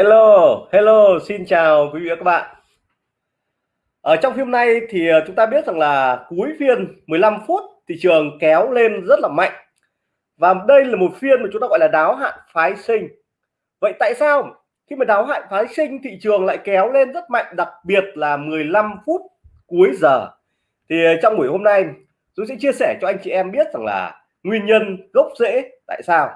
Hello, hello, xin chào quý vị và các bạn. Ở trong phim này thì ờ, chúng ta biết rằng là cuối phiên 15 phút thị trường kéo lên rất là mạnh. Và đây là một phiên mà chúng ta gọi là đáo hạn phái sinh. Vậy tại sao khi mà đáo hạn phái sinh thị trường lại kéo lên rất mạnh đặc biệt là 15 phút cuối giờ. Thì ờ, trong buổi hôm nay tôi sẽ chia sẻ cho anh chị em biết rằng là nguyên nhân gốc rễ tại sao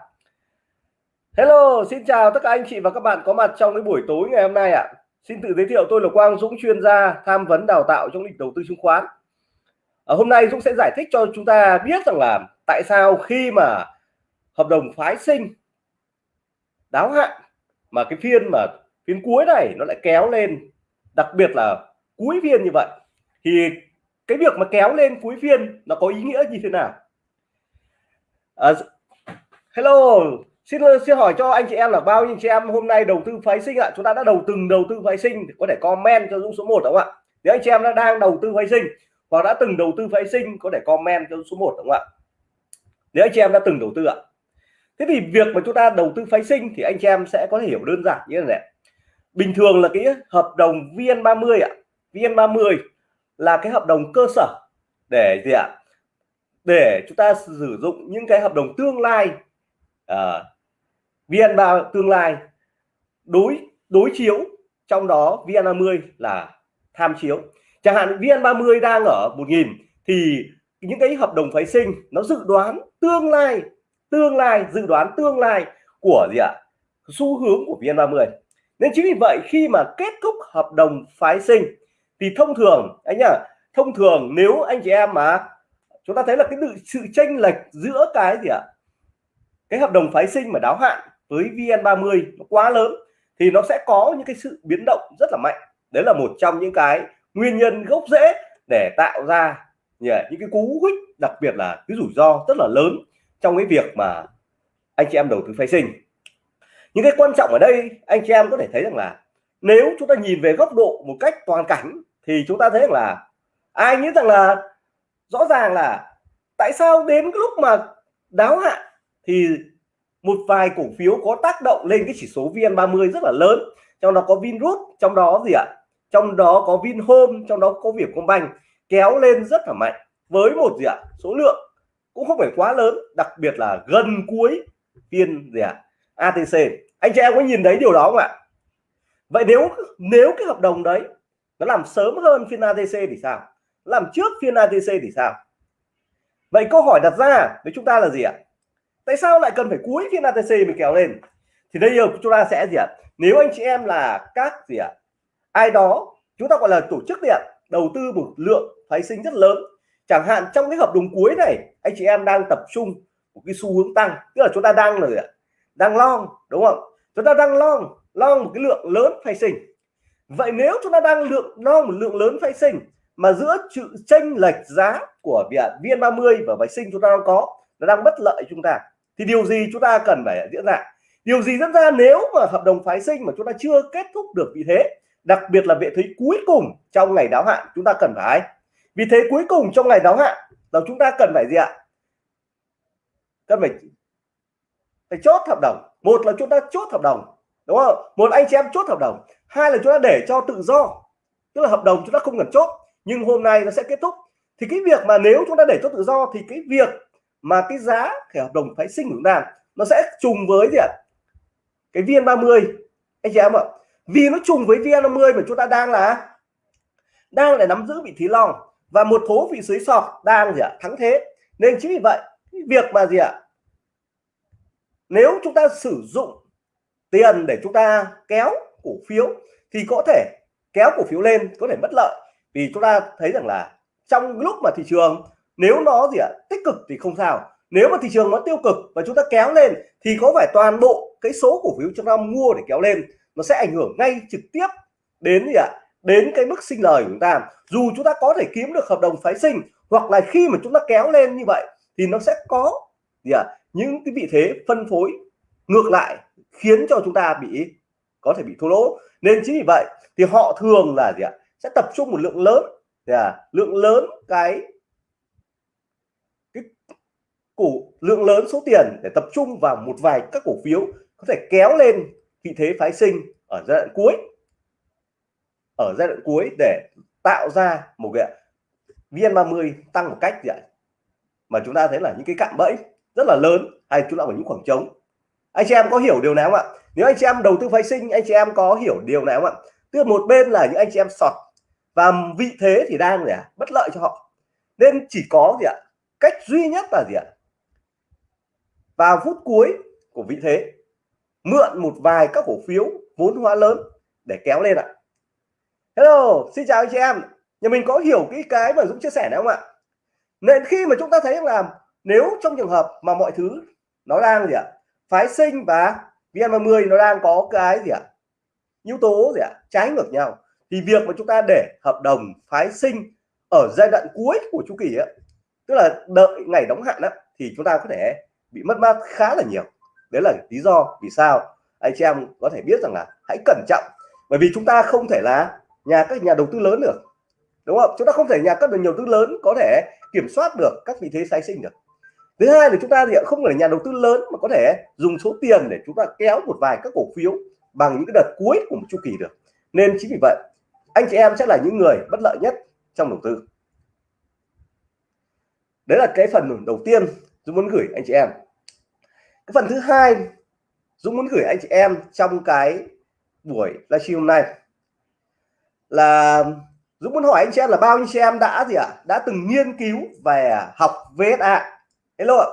Hello, xin chào tất cả anh chị và các bạn có mặt trong cái buổi tối ngày hôm nay ạ. À. Xin tự giới thiệu tôi là Quang Dũng chuyên gia tham vấn đào tạo trong lĩnh đầu tư chứng khoán. À, hôm nay Dũng sẽ giải thích cho chúng ta biết rằng là tại sao khi mà hợp đồng phái sinh đáo hạn mà cái phiên mà phiên cuối này nó lại kéo lên đặc biệt là cuối phiên như vậy thì cái việc mà kéo lên cuối phiên nó có ý nghĩa như thế nào? À, hello xin xin hỏi cho anh chị em là bao nhiêu chị em hôm nay đầu tư phái sinh ạ? Chúng ta đã đầu từng đầu tư phái sinh có thể comment cho Dũng số 1 đúng không ạ? Nếu anh chị em đã đang đầu tư phái sinh hoặc đã từng đầu tư phái sinh có thể comment cho số 1 đúng không ạ? Nếu anh chị em đã từng đầu tư ạ. Thế thì việc mà chúng ta đầu tư phái sinh thì anh chị em sẽ có thể hiểu đơn giản như thế này. Bình thường là cái hợp đồng VN30 ạ. VN30 là cái hợp đồng cơ sở để gì ạ? Để chúng ta sử dụng những cái hợp đồng tương lai à, VN3 tương lai, đối đối chiếu, trong đó VN30 là tham chiếu. Chẳng hạn VN30 đang ở 1000 thì những cái hợp đồng phái sinh nó dự đoán tương lai tương lai, dự đoán tương lai của gì ạ? Xu hướng của VN30 nên chính vì vậy khi mà kết thúc hợp đồng phái sinh, thì thông thường, anh nhá, thông thường nếu anh chị em mà chúng ta thấy là cái sự chênh lệch giữa cái gì ạ? Cái hợp đồng phái sinh mà đáo hạn với VN30 nó quá lớn thì nó sẽ có những cái sự biến động rất là mạnh. Đấy là một trong những cái nguyên nhân gốc rễ để tạo ra những cái cú hích, đặc biệt là cái rủi ro rất là lớn trong cái việc mà anh chị em đầu tư phái sinh. Những cái quan trọng ở đây, anh chị em có thể thấy rằng là nếu chúng ta nhìn về góc độ một cách toàn cảnh thì chúng ta thấy rằng là ai nghĩ rằng là rõ ràng là tại sao đến cái lúc mà đáo hạn thì một vài cổ phiếu có tác động lên cái chỉ số VN30 rất là lớn. Trong đó có Vinrut trong đó gì ạ? Trong đó có Vinhome, trong đó có Vietcombank, kéo lên rất là mạnh. Với một gì ạ? Số lượng cũng không phải quá lớn, đặc biệt là gần cuối phiên gì ạ? ATC anh chị em có nhìn thấy điều đó không ạ? Vậy nếu nếu cái hợp đồng đấy nó làm sớm hơn phiên ATC thì sao? Làm trước phiên ATC thì sao? Vậy câu hỏi đặt ra với chúng ta là gì ạ? Tại sao lại cần phải cuối phiên ATC mình kéo lên? Thì đây giờ chúng ta sẽ gì ạ? Nếu anh chị em là các gì ạ? Ai đó, chúng ta gọi là tổ chức điện đầu tư một lượng phái sinh rất lớn. Chẳng hạn trong cái hợp đồng cuối này, anh chị em đang tập trung một cái xu hướng tăng. Tức là chúng ta đang là gì ạ? đang long, đúng không? Chúng ta đang long long một cái lượng lớn phái sinh. Vậy nếu chúng ta đang lượng, long một lượng lớn phái sinh, mà giữa sự chênh lệch giá của vn 30 và phái sinh chúng ta đang có, nó đang bất lợi chúng ta thì điều gì chúng ta cần phải diễn ra? Điều gì diễn ra nếu mà hợp đồng phái sinh mà chúng ta chưa kết thúc được vị thế, đặc biệt là vị thế cuối cùng trong ngày đáo hạn, chúng ta cần phải vì thế cuối cùng trong ngày đáo hạn là chúng ta cần phải gì ạ? Cần phải phải chốt hợp đồng. Một là chúng ta chốt hợp đồng, đúng không? Một anh chị em chốt hợp đồng. Hai là chúng ta để cho tự do, tức là hợp đồng chúng ta không cần chốt, nhưng hôm nay nó sẽ kết thúc. Thì cái việc mà nếu chúng ta để cho tự do thì cái việc mà cái giá cái hợp đồng phái sinh của chúng ta, nó sẽ trùng với gì ạ? Cái viên 30 anh chị em ạ, vì nó trùng với viên 50 mà chúng ta đang là, đang để nắm giữ vị trí long và một số vị dưới sọt đang gì ạ? Thắng thế. Nên chính vì vậy việc mà gì ạ? Nếu chúng ta sử dụng tiền để chúng ta kéo cổ phiếu thì có thể kéo cổ phiếu lên, có thể mất lợi. Vì chúng ta thấy rằng là trong lúc mà thị trường nếu nó gì ạ? Tích cực thì không sao. Nếu mà thị trường nó tiêu cực và chúng ta kéo lên thì có phải toàn bộ cái số cổ phiếu chúng ta mua để kéo lên nó sẽ ảnh hưởng ngay trực tiếp đến gì ạ? Đến cái mức sinh lời của chúng ta. Dù chúng ta có thể kiếm được hợp đồng phái sinh hoặc là khi mà chúng ta kéo lên như vậy thì nó sẽ có gì ạ? Những cái vị thế phân phối ngược lại khiến cho chúng ta bị có thể bị thua lỗ. Nên chính vì vậy thì họ thường là gì ạ? Sẽ tập trung một lượng lớn à, lượng lớn cái cổ lượng lớn số tiền để tập trung vào một vài các cổ phiếu có thể kéo lên vị thế phái sinh ở giai đoạn cuối, ở giai đoạn cuối để tạo ra một cái VN30 tăng một cách gì ạ? Mà chúng ta thấy là những cái cạm bẫy rất là lớn, hay chúng ta ở những khoảng trống. Anh chị em có hiểu điều nào không ạ? Nếu anh chị em đầu tư phái sinh, anh chị em có hiểu điều nào không ạ? Tức một bên là những anh chị em sọt và vị thế thì đang gì ạ? Bất lợi cho họ. Nên chỉ có gì ạ? Cách duy nhất là gì ạ? Vào phút cuối của vị thế mượn một vài các cổ phiếu vốn hóa lớn để kéo lên ạ. Hello xin chào anh chị em. Nhà mình có hiểu cái cái mà Dũng chia sẻ này không ạ? Nên khi mà chúng ta thấy là nếu trong trường hợp mà mọi thứ nó đang gì ạ? Phái sinh và VN30 nó đang có cái gì ạ? Yếu tố gì ạ? Trái ngược nhau. Thì việc mà chúng ta để hợp đồng phái sinh ở giai đoạn cuối của chu kỳ ấy, tức là đợi ngày đóng hạn đó, thì chúng ta có thể bị mất mát khá là nhiều. Đấy là lý do vì sao anh chị em có thể biết rằng là hãy cẩn trọng. Bởi vì chúng ta không thể là nhà các nhà đầu tư lớn được đúng không? Chúng ta không thể nhà các nhà đầu tư lớn có thể kiểm soát được các vị thế tái sinh được. Thứ hai là chúng ta thì không phải nhà đầu tư lớn mà có thể dùng số tiền để chúng ta kéo một vài các cổ phiếu bằng những cái đợt cuối của một chu kỳ được. Nên chính vì vậy anh chị em sẽ là những người bất lợi nhất trong đầu tư đấy là cái phần đầu tiên Dũng muốn gửi anh chị em. Cái phần thứ hai, Dũng muốn gửi anh chị em trong cái buổi livestream hôm nay là Dũng muốn hỏi anh chị em là bao nhiêu chị em đã gì ạ? À? đã từng nghiên cứu về học VSA hello ạ.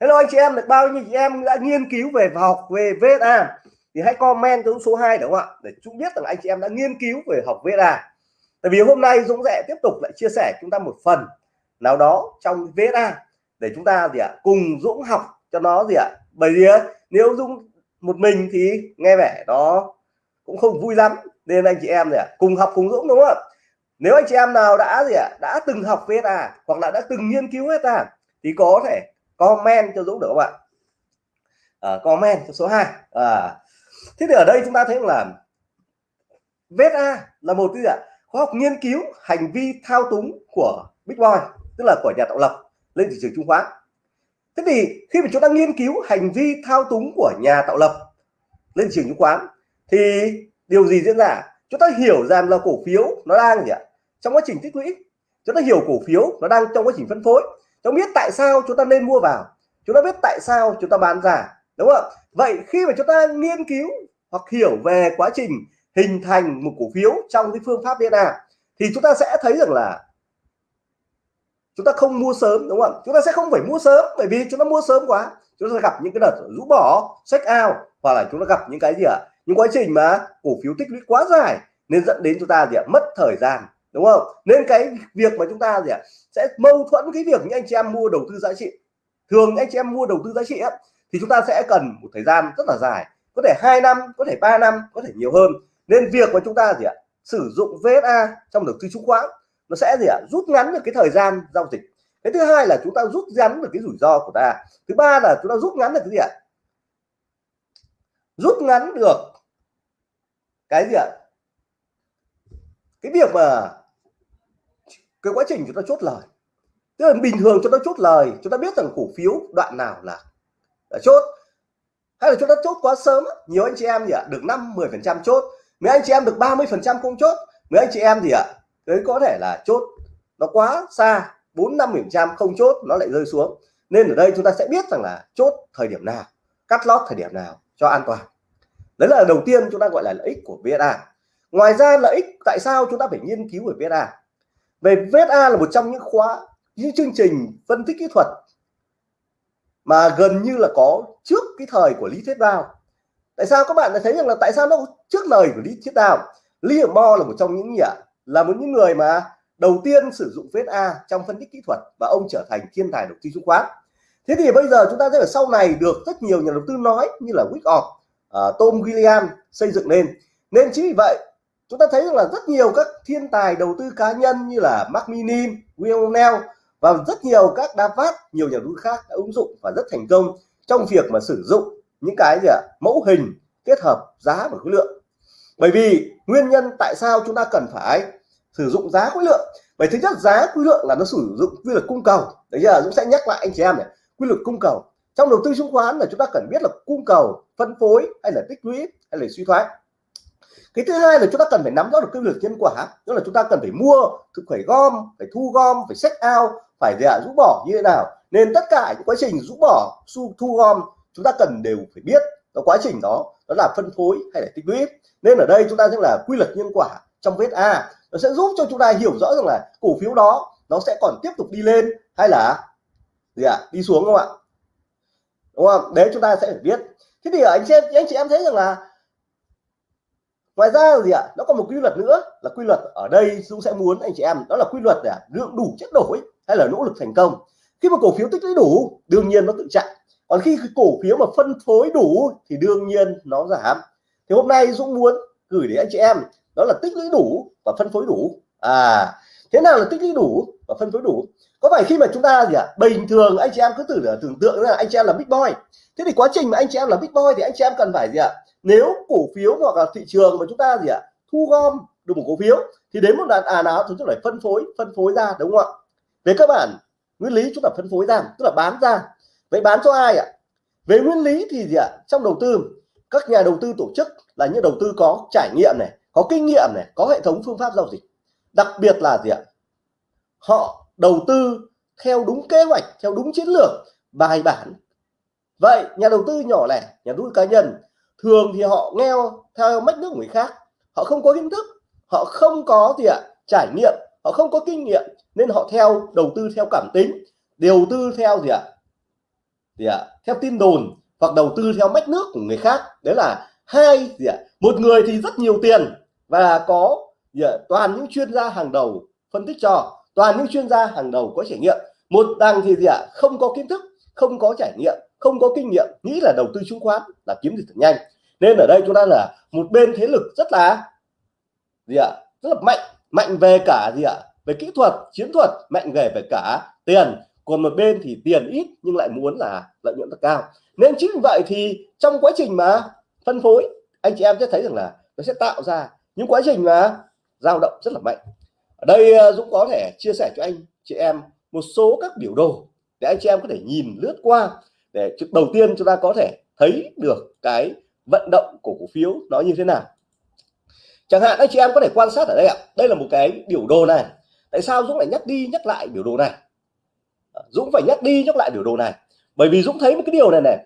Hello anh chị em, được bao nhiêu chị em đã nghiên cứu về học về VSA thì hãy comment cho số 2 đúng không ạ? Để chúng biết rằng anh chị em đã nghiên cứu về học VSA tại vì hôm nay Dũng sẽ tiếp tục lại chia sẻ chúng ta một phần nào đó trong VSA để chúng ta gì ạ cùng Dũng học cho nó gì ạ. Bởi vì nếu Dũng một mình thì nghe vẻ đó cũng không vui lắm. Nên anh chị em gì ạ cùng học cùng Dũng đúng không ạ? Nếu anh chị em nào đã gì ạ đã từng học VSA hoặc là đã từng nghiên cứu VSA thì có thể comment cho Dũng được không ạ? À, comment cho số 2 à, ờ, thế thì ở đây chúng ta thấy là VSA là một cái gì ạ khoa học nghiên cứu hành vi thao túng của Big Boy tức là của nhà tạo lập, lên thị trường chứng khoán. Thế thì khi mà chúng ta nghiên cứu hành vi thao túng của nhà tạo lập lên thị trường chứng khoán, thì điều gì diễn ra? Chúng ta hiểu rằng là cổ phiếu nó đang gì ạ? Trong quá trình tích lũy. Chúng ta hiểu cổ phiếu nó đang trong quá trình phân phối. Chúng biết tại sao chúng ta nên mua vào. Chúng ta biết tại sao chúng ta bán ra, đúng không? Vậy khi mà chúng ta nghiên cứu hoặc hiểu về quá trình hình thành một cổ phiếu trong cái phương pháp VNA thì chúng ta sẽ thấy rằng là chúng ta không mua sớm đúng không chúng ta sẽ không phải mua sớm bởi vì chúng ta mua sớm quá. Chúng ta gặp những cái đợt rũ bỏ sách ao hoặc là chúng ta gặp những cái gì ạ? Những quá trình mà cổ phiếu tích lũy quá dài nên dẫn đến chúng ta gì ạ? Mất thời gian đúng không? Nên cái việc mà chúng ta gì ạ? Sẽ mâu thuẫn cái việc những anh chị em mua đầu tư giá trị. Thường anh chị em mua đầu tư giá trị ấy, thì chúng ta sẽ cần một thời gian rất là dài. Có thể hai năm có thể 3 năm có thể nhiều hơn. Nên việc mà chúng ta gì ạ? Sử dụng VSA trong đầu tư chứng khoán nó sẽ gì ạ? Rút ngắn được cái thời gian giao dịch. Cái thứ hai là chúng ta rút ngắn được cái rủi ro của ta. Thứ ba là chúng ta rút ngắn được cái gì ạ? Rút ngắn được cái gì ạ? Cái việc mà cái quá trình chúng ta chốt lời. Tức là bình thường chúng ta chốt lời chúng ta biết rằng cổ phiếu đoạn nào là, là chốt. Hay là chúng ta chốt quá sớm nhiều anh chị em gì ạ? Được 5 10 phần trăm chốt. Mấy anh chị em được 30 phần trăm không chốt. Mấy anh chị em gì ạ? Đấy, có thể là chốt nó quá xa 4 5 phần trăm không chốt, nó lại rơi xuống. Nên ở đây chúng ta sẽ biết rằng là chốt thời điểm nào, cắt lót thời điểm nào cho an toàn. Đấy là đầu tiên chúng ta gọi là lợi ích của VSA. Ngoài ra, lợi ích tại sao chúng ta phải nghiên cứu về VSA? Về VSA là một trong những khóa, những chương trình phân tích kỹ thuật mà gần như là có trước cái thời của lý thuyết Đào tại sao các bạn thấy rằng là tại sao nó trước lời của lý thuyết Đào Lý Hiểm Mo là một trong những nhà là một những người mà đầu tiên sử dụng VSA trong phân tích kỹ thuật và ông trở thành thiên tài đầu tư chứng khoán. Thế thì bây giờ chúng ta thấy ở sau này được rất nhiều nhà đầu tư nói như là Wyckoff, uh, à, Tom William xây dựng lên nên chính vì vậy chúng ta thấy rằng là rất nhiều các thiên tài đầu tư cá nhân như là Mark Minim, William Neal và rất nhiều các đa phát nhiều nhà đầu tư khác đã ứng dụng và rất thành công trong việc mà sử dụng những cái gì ạ? Mẫu hình kết hợp giá và khối lượng. Bởi vì nguyên nhân tại sao chúng ta cần phải sử dụng giá khối lượng. Vậy thứ nhất giá khối lượng là nó sử dụng quy luật cung cầu. Đấy giờ Dũng sẽ nhắc lại anh chị em này quy luật cung cầu. Trong đầu tư chứng khoán là chúng ta cần biết là cung cầu phân phối hay là tích lũy hay là suy thoái. Cái thứ hai là chúng ta cần phải nắm rõ được quy luật nhân quả. Tức là chúng ta cần phải mua phải gom phải thu gom phải sách ao, phải gì ạ? Rũ bỏ như thế nào? Nên tất cả những quá trình rũ bỏ thu, thu gom chúng ta cần đều phải biết. Cái quá trình đó đó là phân phối hay là tích lũy. Nên ở đây chúng ta sẽ là quy luật nhân quả trong vết A, nó sẽ giúp cho chúng ta hiểu rõ rằng là cổ phiếu đó nó sẽ còn tiếp tục đi lên hay là gì ạ? Đi xuống không ạ? Đúng không? Đấy, chúng ta sẽ phải biết. Thế thì anh chị em, anh chị em thấy rằng là ngoài ra gì ạ? Nó còn một quy luật nữa, là quy luật ở đây Dũng sẽ muốn anh chị em, đó là quy luật là lượng đủ chất đổi hay là nỗ lực thành công. Khi mà cổ phiếu tích lũy đủ, đương nhiên nó tự chạy. Còn khi cổ phiếu mà phân phối đủ thì đương nhiên nó giảm. Thì hôm nay Dũng muốn gửi đến anh chị em đó là tích lũy đủ và phân phối đủ. À thế nào là tích lũy đủ và phân phối đủ? Có phải khi mà chúng ta gì ạ? À? bình thường anh chị em cứ tưởng tưởng tượng là anh chị em là big boy. Thế thì quá trình mà anh chị em là big boy thì anh chị em cần phải gì ạ? À? nếu cổ phiếu hoặc là thị trường mà chúng ta gì ạ? À? thu gom được một cổ phiếu thì đến một đoạn à nào chúng ta phải phân phối phân phối ra, đúng không ạ? Về các bạn nguyên lý chúng ta phân phối ra, tức là bán ra. Vậy bán cho ai ạ? Về nguyên lý thì gì ạ? Trong đầu tư, các nhà đầu tư tổ chức là những đầu tư có trải nghiệm này có kinh nghiệm này, có hệ thống phương pháp giao dịch. Đặc biệt là gì ạ? Họ đầu tư theo đúng kế hoạch, theo đúng chiến lược, bài bản. Vậy, nhà đầu tư nhỏ lẻ, nhà đầu tư cá nhân, thường thì họ nghe theo mách nước người khác. Họ không có kiến thức, họ không có gì ạ, trải nghiệm, họ không có kinh nghiệm, nên họ theo, đầu tư theo cảm tính, đầu tư theo gì ạ? Gì ạ? Theo tin đồn, hoặc đầu tư theo mách nước của người khác. Đấy là hai gì ạ? Một người thì rất nhiều tiền và có toàn những chuyên gia hàng đầu phân tích cho, toàn những chuyên gia hàng đầu có trải nghiệm. Một đằng thì gì ạ? Không có kiến thức, không có trải nghiệm, không có kinh nghiệm, nghĩ là đầu tư chứng khoán là kiếm được nhanh. Nên ở đây chúng ta là một bên thế lực rất là gì ạ? Rất là mạnh mạnh về cả gì ạ? Về kỹ thuật, chiến thuật, mạnh về về cả tiền. Còn một bên thì tiền ít nhưng lại muốn là lợi nhuận rất cao. Nên chính vì vậy thì trong quá trình mà phân phối, anh chị em sẽ thấy rằng là nó sẽ tạo ra những quá trình mà dao động rất là mạnh. Ở đây à, Dũng có thể chia sẻ cho anh, chị em, một số các biểu đồ để anh chị em có thể nhìn lướt qua để đầu tiên chúng ta có thể thấy được cái vận động của cổ phiếu nó như thế nào. Chẳng hạn, anh chị em có thể quan sát ở đây ạ. Đây là một cái biểu đồ này. Tại sao Dũng lại nhắc đi nhắc lại biểu đồ này? Ờ, Dũng phải nhắc đi nhắc lại biểu đồ này. Bởi vì Dũng thấy một cái điều này này.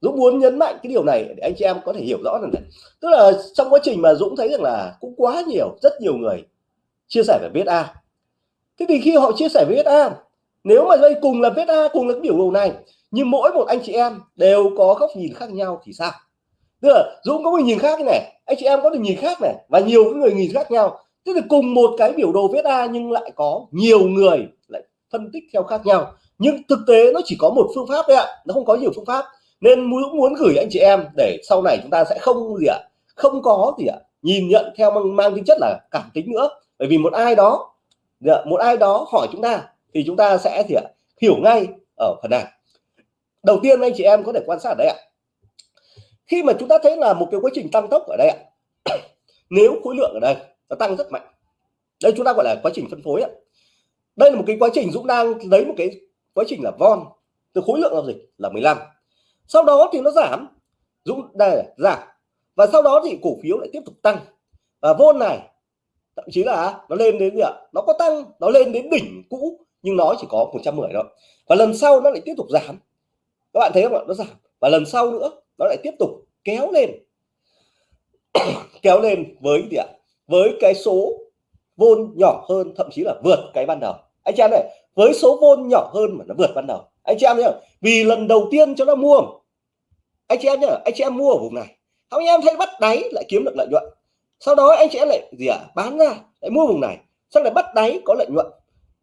Dũng muốn nhấn mạnh cái điều này để anh chị em có thể hiểu rõ rằng này tức là trong quá trình mà Dũng thấy rằng là cũng quá nhiều, rất nhiều người chia sẻ về VSA thế thì khi họ chia sẻ về VSA nếu mà đây cùng là VSA cùng là cái biểu đồ này, nhưng mỗi một anh chị em đều có góc nhìn khác nhau thì sao? Tức là Dũng có một nhìn khác này, anh chị em có được nhìn khác này, và nhiều người nhìn khác nhau. Tức là cùng một cái biểu đồ VSA nhưng lại có nhiều người lại phân tích theo khác nhau. Nhưng thực tế nó chỉ có một phương pháp đấy ạ, nó không có nhiều phương pháp nên muốn muốn gửi anh chị em để sau này chúng ta sẽ không gì ạ không có gì ạ nhìn nhận theo mang, mang tính chất là cảm tính nữa. Bởi vì một ai đó dạ, một ai đó hỏi chúng ta thì chúng ta sẽ thì ạ hiểu ngay ở phần này. Đầu tiên anh chị em có thể quan sát ở đây ạ. Khi mà chúng ta thấy là một cái quá trình tăng tốc ở đây ạ nếu khối lượng ở đây nó tăng rất mạnh đây chúng ta gọi là quá trình phân phối ạ. Đây là một cái quá trình Dũng đang lấy một cái quá trình là von từ khối lượng giao dịch là 15 sau đó thì nó giảm. Dũng đây giảm. Và sau đó thì cổ phiếu lại tiếp tục tăng. Và vôn này, thậm chí là nó lên đến gì ạ? Nó có tăng, nó lên đến đỉnh cũ, nhưng nó chỉ có 110 thôi. Và lần sau nó lại tiếp tục giảm. Các bạn thấy không ạ? Nó giảm. Và lần sau nữa, nó lại tiếp tục kéo lên. Kéo lên với gì ạ? Với cái số vôn nhỏ hơn, thậm chí là vượt cái ban đầu. Anh chị em này, với số vôn nhỏ hơn mà nó vượt ban đầu anh chị em nhá vì lần đầu tiên cho nó mua, anh chị em nhá anh chị em mua ở vùng này. Anh em thấy bắt đáy lại kiếm được lợi nhuận. Sau đó anh chị em lại gì ạ à? bán ra, lại mua vùng này. Sau lại bắt đáy có lợi nhuận,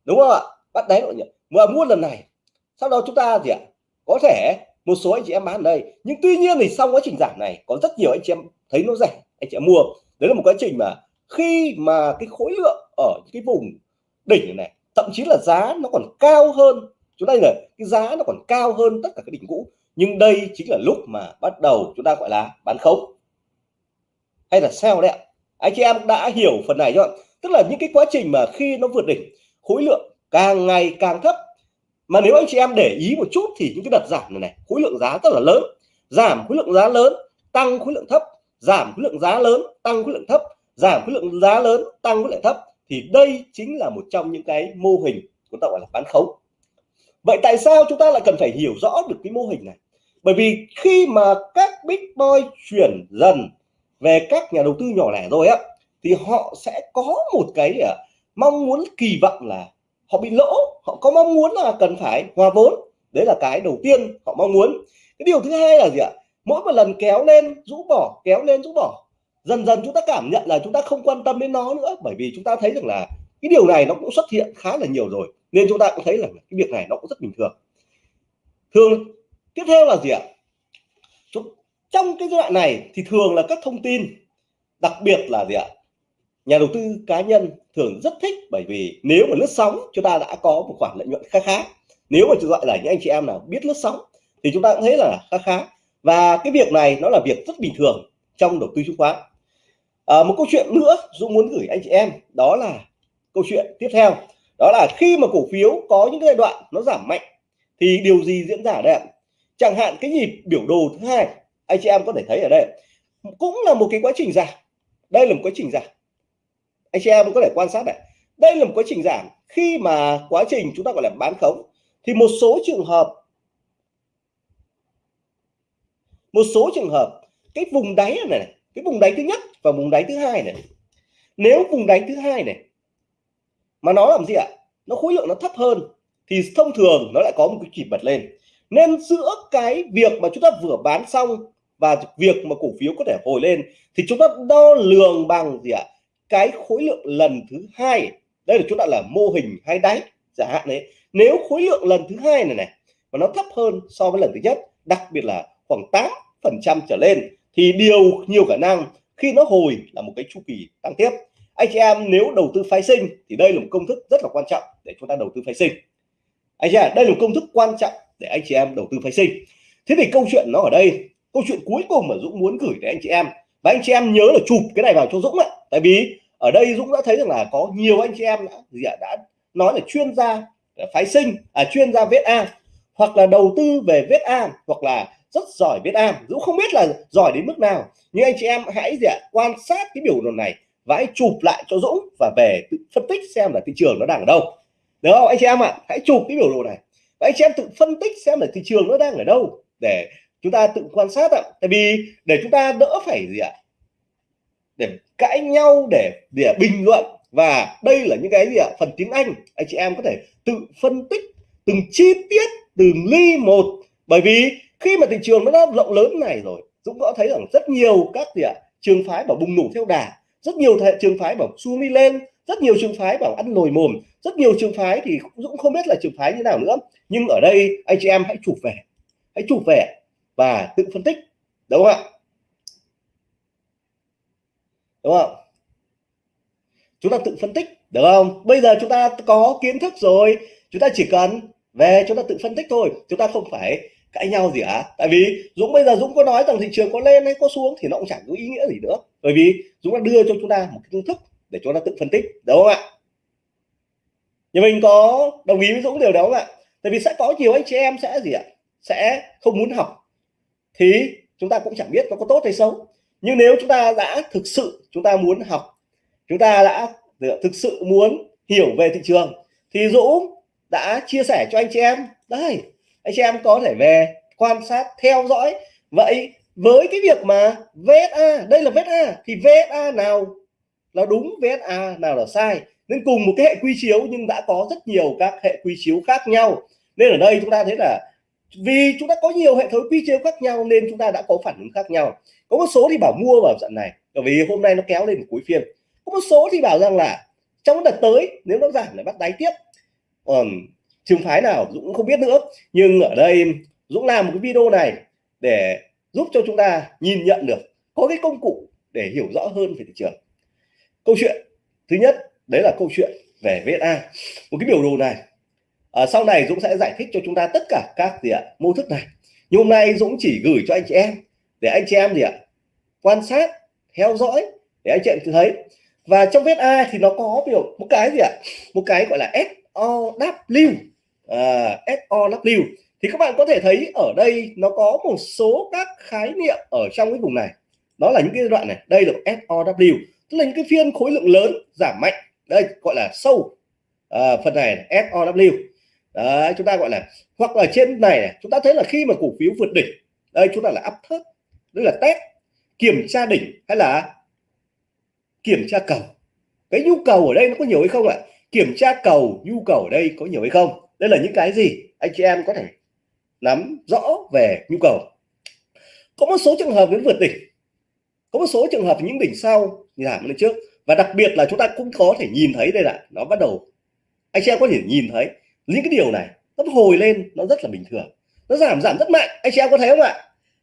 đúng không ạ? Bắt đáy lợi nhuận. Mà mua lần này, sau đó chúng ta gì ạ à? có thể một số anh chị em bán ở đây. Nhưng tuy nhiên thì sau quá trình giảm này, có rất nhiều anh chị em thấy nó rẻ, anh chị em mua. Đấy là một quá trình mà khi mà cái khối lượng ở cái vùng đỉnh này, thậm chí là giá nó còn cao hơn chúng ta là cái giá nó còn cao hơn tất cả các đỉnh cũ. Nhưng đây chính là lúc mà bắt đầu chúng ta gọi là bán khống. Hay là sell đấy ạ. Anh chị em đã hiểu phần này chưa tức là những cái quá trình mà khi nó vượt đỉnh, khối lượng càng ngày càng thấp. Mà nếu anh chị em để ý một chút thì những cái đợt giảm này này, khối lượng giá rất là lớn. Giảm khối lượng giá lớn, tăng khối lượng thấp. Giảm khối lượng giá lớn, tăng khối lượng thấp. Giảm khối lượng giá lớn, tăng khối lượng thấp. Thì đây chính là một trong những cái mô hình chúng ta gọi là bán khống vậy tại sao chúng ta lại cần phải hiểu rõ được cái mô hình này? Bởi vì khi mà các big boy chuyển dần về các nhà đầu tư nhỏ lẻ rồi á thì họ sẽ có một cái à, mong muốn kỳ vọng là họ bị lỗ. Họ có mong muốn là cần phải hòa vốn. Đấy là cái đầu tiên họ mong muốn. Cái điều thứ hai là gì ạ? Mỗi một lần kéo lên rũ bỏ kéo lên rũ bỏ dần dần chúng ta cảm nhận là chúng ta không quan tâm đến nó nữa. Bởi vì chúng ta thấy rằng là cái điều này nó cũng xuất hiện khá là nhiều rồi nên chúng ta cũng thấy là cái việc này nó cũng rất bình thường. Thường tiếp theo là gì ạ? Trong cái giai đoạn này thì thường là các thông tin đặc biệt là gì ạ? Nhà đầu tư cá nhân thường rất thích bởi vì nếu mà lướt sóng chúng ta đã có một khoản lợi nhuận khá khá. Nếu mà gọi là những anh chị em nào biết lướt sóng thì chúng ta cũng thấy là khá khá. Và cái việc này nó là việc rất bình thường trong đầu tư chứng khoán. À, một câu chuyện nữa Dũng muốn gửi anh chị em đó là câu chuyện tiếp theo đó là khi mà cổ phiếu có những giai đoạn nó giảm mạnh thì điều gì diễn ra ở đây chẳng hạn cái nhịp biểu đồ thứ hai anh chị em có thể thấy ở đây cũng là một cái quá trình giảm. Đây là một quá trình giảm. Anh chị em có thể quan sát này. Đây là một quá trình giảm. Khi mà quá trình chúng ta gọi là bán khống thì một số trường hợp một số trường hợp cái vùng đáy này, này cái vùng đáy thứ nhất và vùng đáy thứ hai này. Nếu vùng đáy thứ hai này mà nó làm gì ạ? Nó khối lượng nó thấp hơn. Thì thông thường nó lại có một cái chỉ bật lên. Nên giữa cái việc mà chúng ta vừa bán xong và việc mà cổ phiếu có thể hồi lên, thì chúng ta đo lường bằng gì ạ? Cái khối lượng lần thứ hai. Đây là chúng ta là mô hình hai đáy giả hạn đấy. Nếu khối lượng lần thứ hai này này, mà nó thấp hơn so với lần thứ nhất, đặc biệt là khoảng 8 phần trăm trở lên, thì điều nhiều khả năng khi nó hồi là một cái chu kỳ tăng tiếp anh chị em nếu đầu tư phái sinh thì đây là một công thức rất là quan trọng để chúng ta đầu tư phái sinh. Anh chị em đây là một công thức quan trọng để anh chị em đầu tư phái sinh. Thế thì câu chuyện nó ở đây câu chuyện cuối cùng mà Dũng muốn gửi đến anh chị em và anh chị em nhớ là chụp cái này vào cho Dũng ạ. Tại vì ở đây Dũng đã thấy rằng là có nhiều anh chị em đã, gì ạ, đã nói là chuyên gia phái sinh à, chuyên gia viết A hoặc là đầu tư về viết A hoặc là rất giỏi viết A. Dũng không biết là giỏi đến mức nào nhưng anh chị em hãy gì ạ, quan sát cái biểu đồ này và hãy chụp lại cho Dũng và về tự phân tích xem là thị trường nó đang ở đâu. Được không, anh chị em ạ? Hãy chụp cái biểu đồ này. Và anh chị em tự phân tích xem là thị trường nó đang ở đâu để chúng ta tự quan sát ạ. Tại vì để chúng ta đỡ phải gì ạ? Để cãi nhau, để để bình luận. Và đây là những cái gì ạ? Phần tiếng Anh anh chị em có thể tự phân tích từng chi tiết, từng ly một. Bởi vì khi mà thị trường nó đã rộng lớn này rồi, Dũng có thấy rằng rất nhiều các gì ạ? Trường phái bảo bùng nổ theo đà rất nhiều trường phái bảo xuống đi lên, rất nhiều trường phái bảo ăn nồi mồm, rất nhiều trường phái thì Dũng không biết là trường phái như nào nữa. Nhưng ở đây, anh chị em hãy chụp về, hãy chụp về và tự phân tích, đúng không ạ? Đúng không chúng ta tự phân tích, được không? Bây giờ chúng ta có kiến thức rồi, chúng ta chỉ cần về chúng ta tự phân tích thôi, chúng ta không phải cãi nhau gì cả tại vì Dũng bây giờ Dũng có nói rằng thị trường có lên hay có xuống thì nó cũng chẳng có ý nghĩa gì nữa. Bởi vì Dũng đã đưa cho chúng ta một cái kiến thức để chúng ta tự phân tích, đúng không ạ? Nhà mình có đồng ý với Dũng điều đó không ạ? Tại vì sẽ có nhiều anh chị em sẽ gì ạ? Sẽ không muốn học thì chúng ta cũng chẳng biết nó có tốt hay xấu. Nhưng nếu chúng ta đã thực sự chúng ta muốn học, chúng ta đã thực sự muốn hiểu về thị trường thì Dũng đã chia sẻ cho anh chị em, đây anh chị em có thể về quan sát, theo dõi. Vậy với cái việc mà VSA đây là VSA thì VSA nào là đúng VSA nào là sai? Nên cùng một cái hệ quy chiếu nhưng đã có rất nhiều các hệ quy chiếu khác nhau. Nên ở đây chúng ta thấy là vì chúng ta có nhiều hệ thống quy chiếu khác nhau nên chúng ta đã có phản ứng khác nhau. Có một số thì bảo mua vào trận này, bởi vì hôm nay nó kéo lên cuối phiên. Có một số thì bảo rằng là trong đợt tới, nếu nó giảm lại bắt đáy tiếp. Còn trường phái nào Dũng cũng không biết nữa. Nhưng ở đây Dũng làm một cái video này để giúp cho chúng ta nhìn nhận được có cái công cụ để hiểu rõ hơn về thị trường. Câu chuyện thứ nhất đấy là câu chuyện về VSA một cái biểu đồ này à, sau này Dũng sẽ giải thích cho chúng ta tất cả các gì ạ mô thức này. Nhưng hôm nay Dũng chỉ gửi cho anh chị em để anh chị em gì ạ quan sát theo dõi để anh chị em thấy. Và trong VSA thì nó có biểu một cái gì ạ một cái gọi là SOW à, SOW thì các bạn có thể thấy ở đây nó có một số các khái niệm ở trong cái vùng này. Đó là những cái đoạn này. Đây là SOW tức là những cái phiên khối lượng lớn giảm mạnh. Đây gọi là sâu. À, phần này SOW đấy chúng ta gọi là hoặc là trên này, này chúng ta thấy là khi mà cổ phiếu vượt đỉnh đây chúng ta là áp thớt đây là test kiểm tra đỉnh hay là kiểm tra cầu. Cái nhu cầu ở đây nó có nhiều hay không ạ? Kiểm tra cầu nhu cầu ở đây có nhiều hay không? Đây là những cái gì anh chị em có thể nắm rõ về nhu cầu. Có một số trường hợp đến vượt đỉnh. Có một số trường hợp những đỉnh sau giảm lên trước. Và đặc biệt là chúng ta cũng có thể nhìn thấy đây là, nó bắt đầu, anh chị em có thể nhìn thấy những cái điều này, nó hồi lên, nó rất là bình thường. Nó giảm giảm rất mạnh. Anh chị em có thấy không ạ?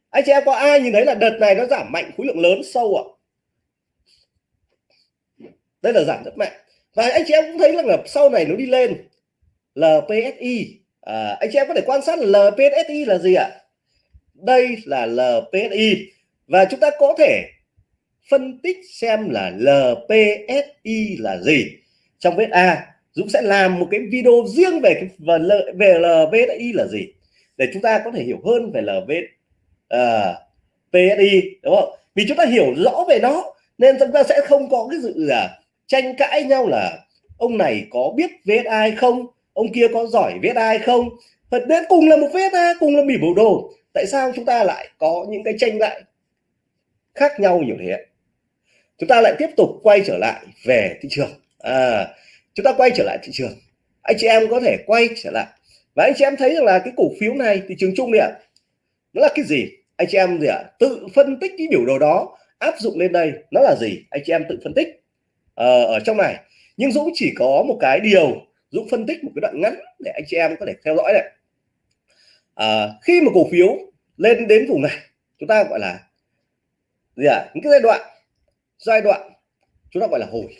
Anh chị em có ai nhìn thấy là đợt này nó giảm mạnh, khối lượng lớn sâu ạ? Đây là giảm rất mạnh. Và anh chị em cũng thấy rằng là sau này nó đi lên. LPSI à, anh chị em có thể quan sát LPSI là gì ạ? Đây là LPSI và chúng ta có thể phân tích xem là LPSI là gì. Trong vết A Dũng sẽ làm một cái video riêng về cái về LPSI là gì. Để chúng ta có thể hiểu hơn về LPSI à, uh, PSI đúng không? Vì chúng ta hiểu rõ về nó nên chúng ta sẽ không có cái sự là tranh cãi nhau là ông này có biết VSI không ông kia có giỏi viết ai không? Thật đến cùng là một VSA cùng là bỉ bộ đồ. Tại sao chúng ta lại có những cái tranh lại khác nhau nhiều thế chúng ta lại tiếp tục quay trở lại về thị trường. À, chúng ta quay trở lại thị trường. Anh chị em có thể quay trở lại. Và anh chị em thấy rằng là cái cổ phiếu này thị trường chung này ạ nó là cái gì? Anh chị em gì ạ? Tự phân tích cái biểu đồ đó áp dụng lên đây nó là gì? Anh chị em tự phân tích ờ, ở trong này. Nhưng Dũng chỉ có một cái điều Dũng phân tích một cái đoạn ngắn để anh chị em có thể theo dõi này. À, khi mà cổ phiếu lên đến vùng này chúng ta gọi là gì ạ? Những cái giai đoạn giai đoạn chúng ta gọi là hồi.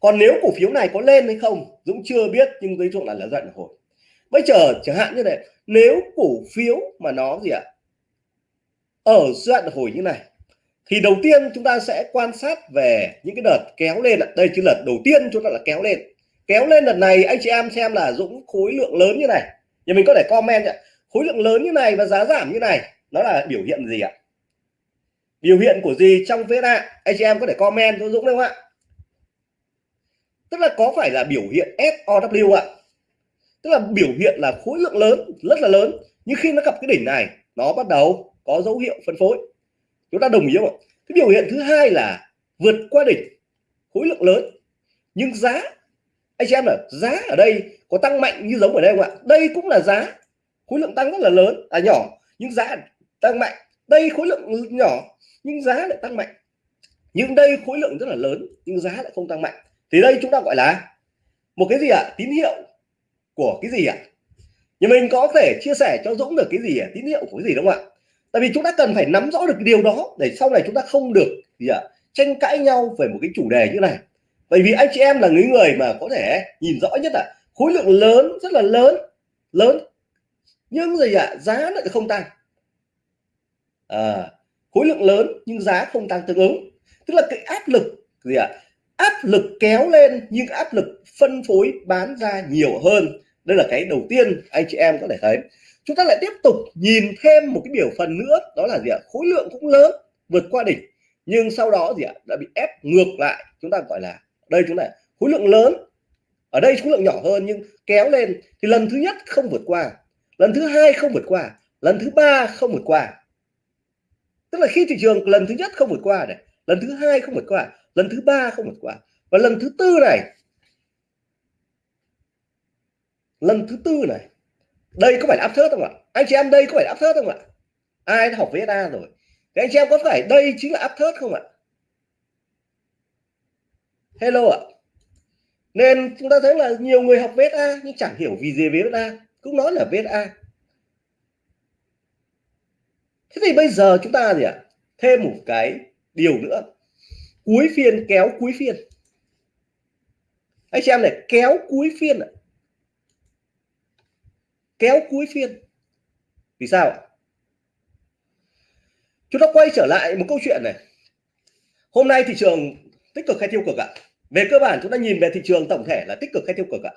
Còn nếu cổ phiếu này có lên hay không Dũng chưa biết nhưng dưới chung là là giai đoạn hồi. Bây giờ chẳng hạn như này nếu cổ phiếu mà nó gì ạ? Ở giai đoạn hồi như này thì đầu tiên chúng ta sẽ quan sát về những cái đợt kéo lên đây chứ đợt đầu tiên chúng ta là kéo lên kéo lên đợt này, anh chị em xem là Dũng khối lượng lớn như này. Nhà mình có thể comment ạ. Khối lượng lớn như này và giá giảm như này, nó là biểu hiện gì ạ? Biểu hiện của gì trong VSA anh chị em có thể comment cho Dũng không ạ. Tức là có phải là biểu hiện SOW ạ? Tức là biểu hiện là khối lượng lớn, rất là lớn, nhưng khi nó gặp cái đỉnh này, nó bắt đầu có dấu hiệu phân phối. Chúng ta đồng ý không ạ? Cái biểu hiện thứ hai là vượt qua đỉnh, khối lượng lớn, nhưng giá anh chị em là giá ở đây có tăng mạnh như giống ở đây không ạ đây cũng là giá khối lượng tăng rất là lớn à nhỏ, nhưng giá tăng mạnh đây khối lượng nhỏ, nhưng giá lại tăng mạnh nhưng đây khối lượng rất là lớn, nhưng giá lại không tăng mạnh thì đây chúng ta gọi là một cái gì ạ à? tín hiệu của cái gì ạ à? nhưng mình có thể chia sẻ cho Dũng được cái gì à? tín hiệu của cái gì đúng không ạ tại vì chúng ta cần phải nắm rõ được cái điều đó để sau này chúng ta không được gì ạ à? tranh cãi nhau về một cái chủ đề như này bởi vì anh chị em là những người mà có thể nhìn rõ nhất là khối lượng lớn rất là lớn lớn. Nhưng gì ạ? À? giá lại không tăng. À, khối lượng lớn nhưng giá không tăng tương ứng. Tức là cái áp lực gì ạ? À? áp lực kéo lên nhưng áp lực phân phối bán ra nhiều hơn. Đây là cái đầu tiên anh chị em có thể thấy. Chúng ta lại tiếp tục nhìn thêm một cái biểu phần nữa đó là gì ạ? Khối lượng cũng lớn vượt qua đỉnh. Nhưng sau đó gì ạ? Đã bị ép ngược lại chúng ta gọi là đây chúng ta khối lượng lớn. Ở đây khối lượng nhỏ hơn nhưng kéo lên thì lần thứ nhất không vượt qua, lần thứ hai không vượt qua, lần thứ ba không vượt qua. Tức là khi thị trường lần thứ nhất không vượt qua này, lần thứ hai không vượt qua, lần thứ ba không vượt qua và lần thứ tư này. Lần thứ tư này, đây có phải áp thớt không ạ? Anh chị em, đây có phải áp thớt không ạ? Ai học với VSA rồi? Thế anh chị em có phải đây chính là áp thớt không ạ? Hello ạ. Nên chúng ta thấy là nhiều người học VSA nhưng chẳng hiểu vì gì VSA cũng nói là VSA thế thì bây giờ chúng ta gì ạ? Thêm một cái điều nữa. Cuối phiên kéo cuối phiên. Anh xem này, kéo cuối phiên ạ. Kéo cuối phiên. Vì sao chúng ta quay trở lại một câu chuyện này. Hôm nay thị trường tích cực hay tiêu cực ạ? Về cơ bản, chúng ta nhìn về thị trường tổng thể là tích cực hay tiêu cực ạ?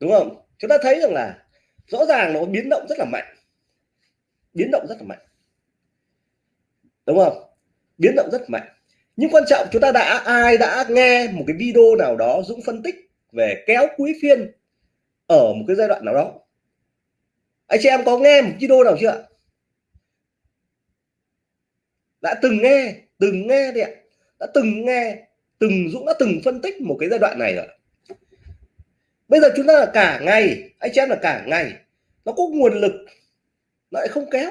Đúng không? Chúng ta thấy rằng là rõ ràng nó biến động rất là mạnh. Biến động rất là mạnh. Đúng không? Biến động rất mạnh. Nhưng quan trọng, chúng ta đã, ai đã nghe một cái video nào đó Dũng phân tích về kéo cuối phiên ở một cái giai đoạn nào đó? Anh chị em có nghe một video nào chưa đã từng nghe từng nghe đi ạ. Đã từng nghe, từng Dũng đã từng phân tích một cái giai đoạn này rồi. Bây giờ chúng ta là cả ngày, anh chị em là cả ngày, nó có nguồn lực, nó lại không kéo.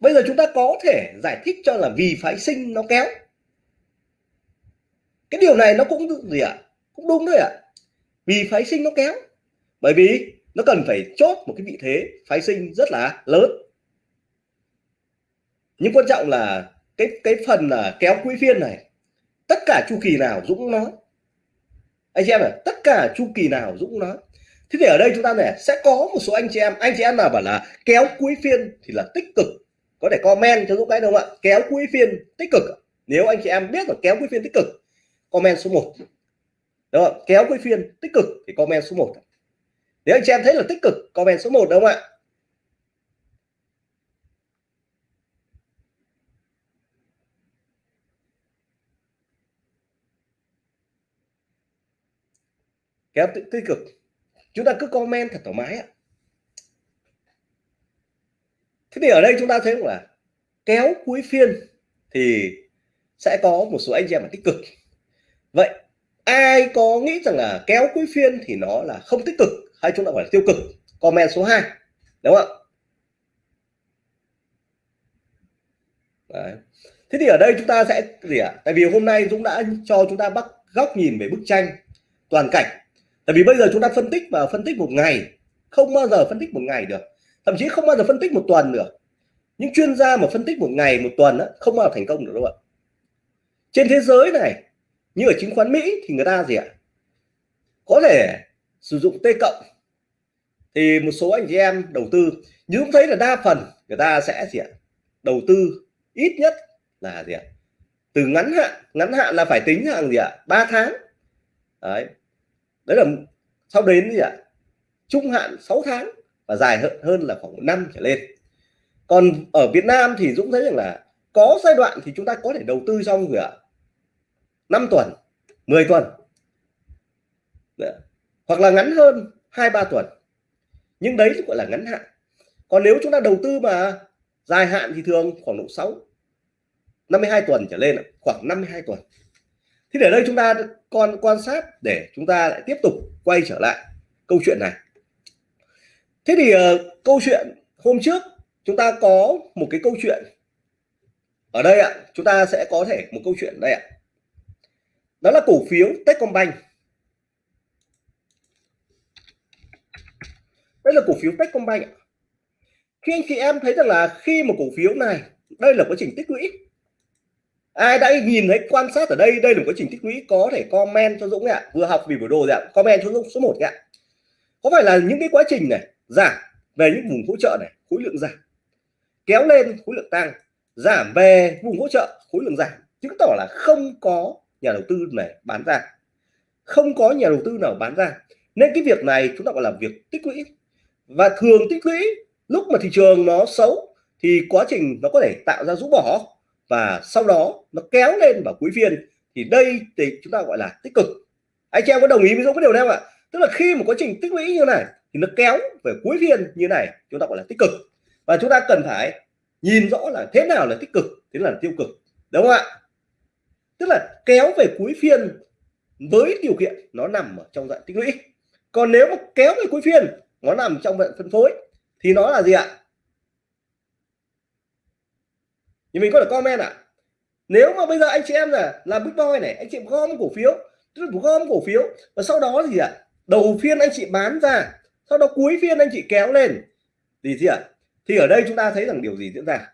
Bây giờ chúng ta có thể giải thích cho là vì phái sinh nó kéo. Cái điều này nó cũng gì ạ? À? cũng đúng đấy ạ. À? vì phái sinh nó kéo. Bởi vì nó cần phải chốt một cái vị thế phái sinh rất là lớn. Nhưng quan trọng là cái cái phần là kéo quỹ phiên này, tất cả chu kỳ nào Dũng nói anh chị em này tất cả chu kỳ nào Dũng nói thế thì ở đây chúng ta này sẽ có một số anh chị em, anh chị em nào bảo là kéo cuối phiên thì là tích cực. Có thể comment cho Dũng cái đúng không ạ? Kéo cuối phiên tích cực. Nếu anh chị em biết là kéo cuối phiên tích cực, comment số 1 đúng không? Kéo cuối phiên tích cực thì comment số 1 nếu anh chị em thấy là tích cực, comment số 1 đúng không ạ? Kéo tích cực. Chúng ta cứ comment thật thoải mái ạ. Thế thì ở đây chúng ta thấy là kéo cuối phiên thì sẽ có một số anh chị em là tích cực. Vậy ai có nghĩ rằng là kéo cuối phiên thì nó là không tích cực? Hay chúng ta gọi là tiêu cực. Comment số 2 đúng không ạ? Đấy. thế thì ở đây chúng ta sẽ gì ạ? À? tại vì hôm nay Dũng đã cho chúng ta bắt góc nhìn về bức tranh toàn cảnh. Tại vì bây giờ chúng ta phân tích và phân tích một ngày không bao giờ phân tích một ngày được. Thậm chí không bao giờ phân tích một tuần được những chuyên gia mà phân tích một ngày một tuần đó, không bao giờ thành công được đâu ạ. Trên thế giới này như ở chứng khoán Mỹ thì người ta gì ạ? Có thể sử dụng T cộng thì một số anh chị em đầu tư nhưng cũng thấy là đa phần người ta sẽ gì ạ? Đầu tư ít nhất là gì ạ? Từ ngắn hạn ngắn hạn là phải tính hàng gì ạ? Ba tháng. Đấy. Đấy là sau đến gì ạ? Trung hạn 6 tháng và dài hơn, hơn là khoảng năm trở lên. Còn ở Việt Nam thì Dũng thấy rằng là có giai đoạn thì chúng ta có thể đầu tư trong gì ạ? 5 tuần 10 tuần. Đấy hoặc là ngắn hơn hai ba tuần. Nhưng đấy gọi là ngắn hạn. Còn nếu chúng ta đầu tư mà dài hạn thì thường khoảng độ 6 52 tuần trở lên khoảng 52 tuần. Thì để đây chúng ta còn quan sát để chúng ta lại tiếp tục quay trở lại câu chuyện này. Thế thì uh, câu chuyện hôm trước chúng ta có một cái câu chuyện ở đây ạ. Chúng ta sẽ có thể một câu chuyện đây ạ. Đó là cổ phiếu Techcombank. Đây là cổ phiếu Techcombank khi anh chị em thấy rằng là khi một cổ phiếu này, đây là quá trình tích lũy. Ai đã nhìn thấy, quan sát ở đây đây là một quá trình tích lũy, có thể comment cho Dũng ạ. Vừa học vì buổi đồ ạ. Comment cho Dũng số 1 ạ. Có phải là những cái quá trình này, giảm về những vùng hỗ trợ này, khối lượng giảm. Kéo lên, khối lượng tăng. Giảm về vùng hỗ trợ, khối lượng giảm. Chứng tỏ là không có nhà đầu tư này bán ra. Không có nhà đầu tư nào bán ra. Nên cái việc này chúng ta gọi là việc tích lũy và thường tích lũy, lúc mà thị trường nó xấu thì quá trình nó có thể tạo ra rũ bỏ. Và sau đó nó kéo lên vào cuối phiên thì đây thì chúng ta gọi là tích cực. Anh chị em có đồng ý với Dũng cái điều này không ạ? Tức là khi một quá trình tích lũy như này thì nó kéo về cuối phiên như này, chúng ta gọi là tích cực. Và chúng ta cần phải nhìn rõ là thế nào là tích cực, thế là tiêu cực. Đúng không ạ? Tức là kéo về cuối phiên với điều kiện nó nằm ở trong dạng tích lũy. Còn nếu mà kéo về cuối phiên nó nằm trong vận phân phối. Thì nó là gì ạ? Thì mình có thể comment ạ. À? nếu mà bây giờ anh chị em là làm big boy này, anh chị gom cổ phiếu, tức là gom cổ phiếu, và sau đó gì ạ? À? đầu phiên anh chị bán ra, sau đó cuối phiên anh chị kéo lên. Thì gì ạ? À? thì ở đây chúng ta thấy rằng điều gì diễn ra?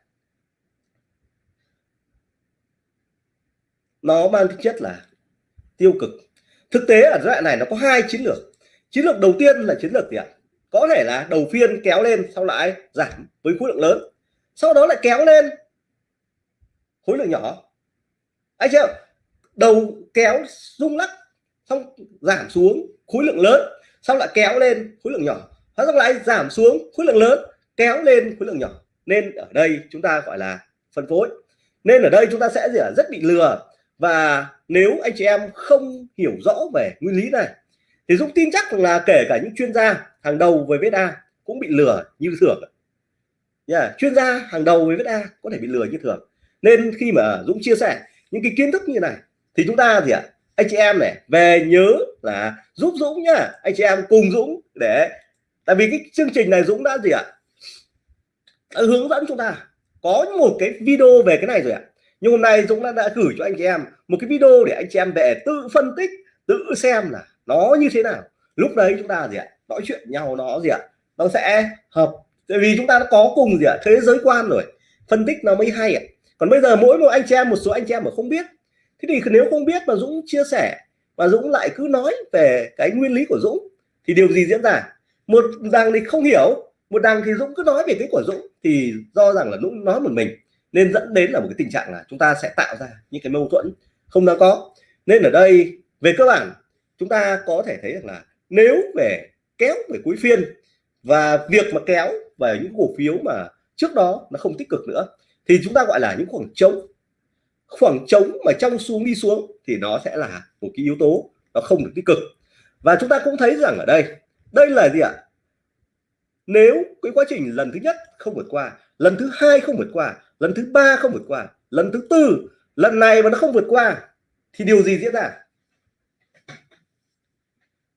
Nó mang tính chất là tiêu cực. Thực tế ở giai đoạn này nó có hai chiến lược. Chiến lược đầu tiên là chiến lược gì ạ? Có thể là đầu phiên kéo lên, sau lại giảm với khối lượng lớn. Sau đó lại kéo lên khối lượng nhỏ. Anh chưa đầu kéo rung lắc, xong giảm xuống khối lượng lớn xong lại kéo lên khối lượng nhỏ. Hóa xong lại giảm xuống khối lượng lớn, kéo lên khối lượng nhỏ. Nên ở đây chúng ta gọi là phân phối. Nên ở đây chúng ta sẽ gì rất bị lừa. Và nếu anh chị em không hiểu rõ về nguyên lý này thì Dũng tin chắc là kể cả những chuyên gia hàng đầu về VSA cũng bị lừa như thường. Yeah. chuyên gia hàng đầu về VSA có thể bị lừa như thường. Nên khi mà Dũng chia sẻ những cái kiến thức như này thì chúng ta gì ạ anh chị em này về nhớ là giúp Dũng nhá anh chị em cùng Dũng để tại vì cái chương trình này Dũng đã gì ạ? Đã hướng dẫn chúng ta. Có một cái video về cái này rồi ạ. Nhưng hôm nay Dũng đã, đã gửi cho anh chị em một cái video để anh chị em về tự phân tích tự xem là nó như thế nào? Lúc đấy chúng ta gì ạ? Nói chuyện nhau nó gì ạ? Nó sẽ hợp. Tại vì chúng ta đã có cùng gì ạ? Thế giới quan rồi. Phân tích nó mới hay ạ. Còn bây giờ mỗi một anh chị em, một số anh chị em mà không biết. Thế thì nếu không biết mà Dũng chia sẻ và Dũng lại cứ nói về cái nguyên lý của Dũng, thì điều gì diễn ra? Một đằng thì không hiểu, một đằng thì Dũng cứ nói về cái của Dũng thì do rằng là Dũng nói một mình. Nên dẫn đến là một cái tình trạng là chúng ta sẽ tạo ra những cái mâu thuẫn không đáng có. Nên ở đây về cơ bản chúng ta có thể thấy rằng là nếu về kéo về cuối phiên và việc mà kéo về những cổ phiếu mà trước đó nó không tích cực nữa, thì chúng ta gọi là những khoảng trống. Khoảng trống mà trong xuống đi xuống thì nó sẽ là một cái yếu tố nó không được tích cực. Và chúng ta cũng thấy rằng ở đây đây là gì ạ? Nếu cái quá trình lần thứ nhất không vượt qua, lần thứ hai không vượt qua, lần thứ ba không vượt qua, lần thứ tư, lần này mà nó không vượt qua, thì điều gì diễn ra?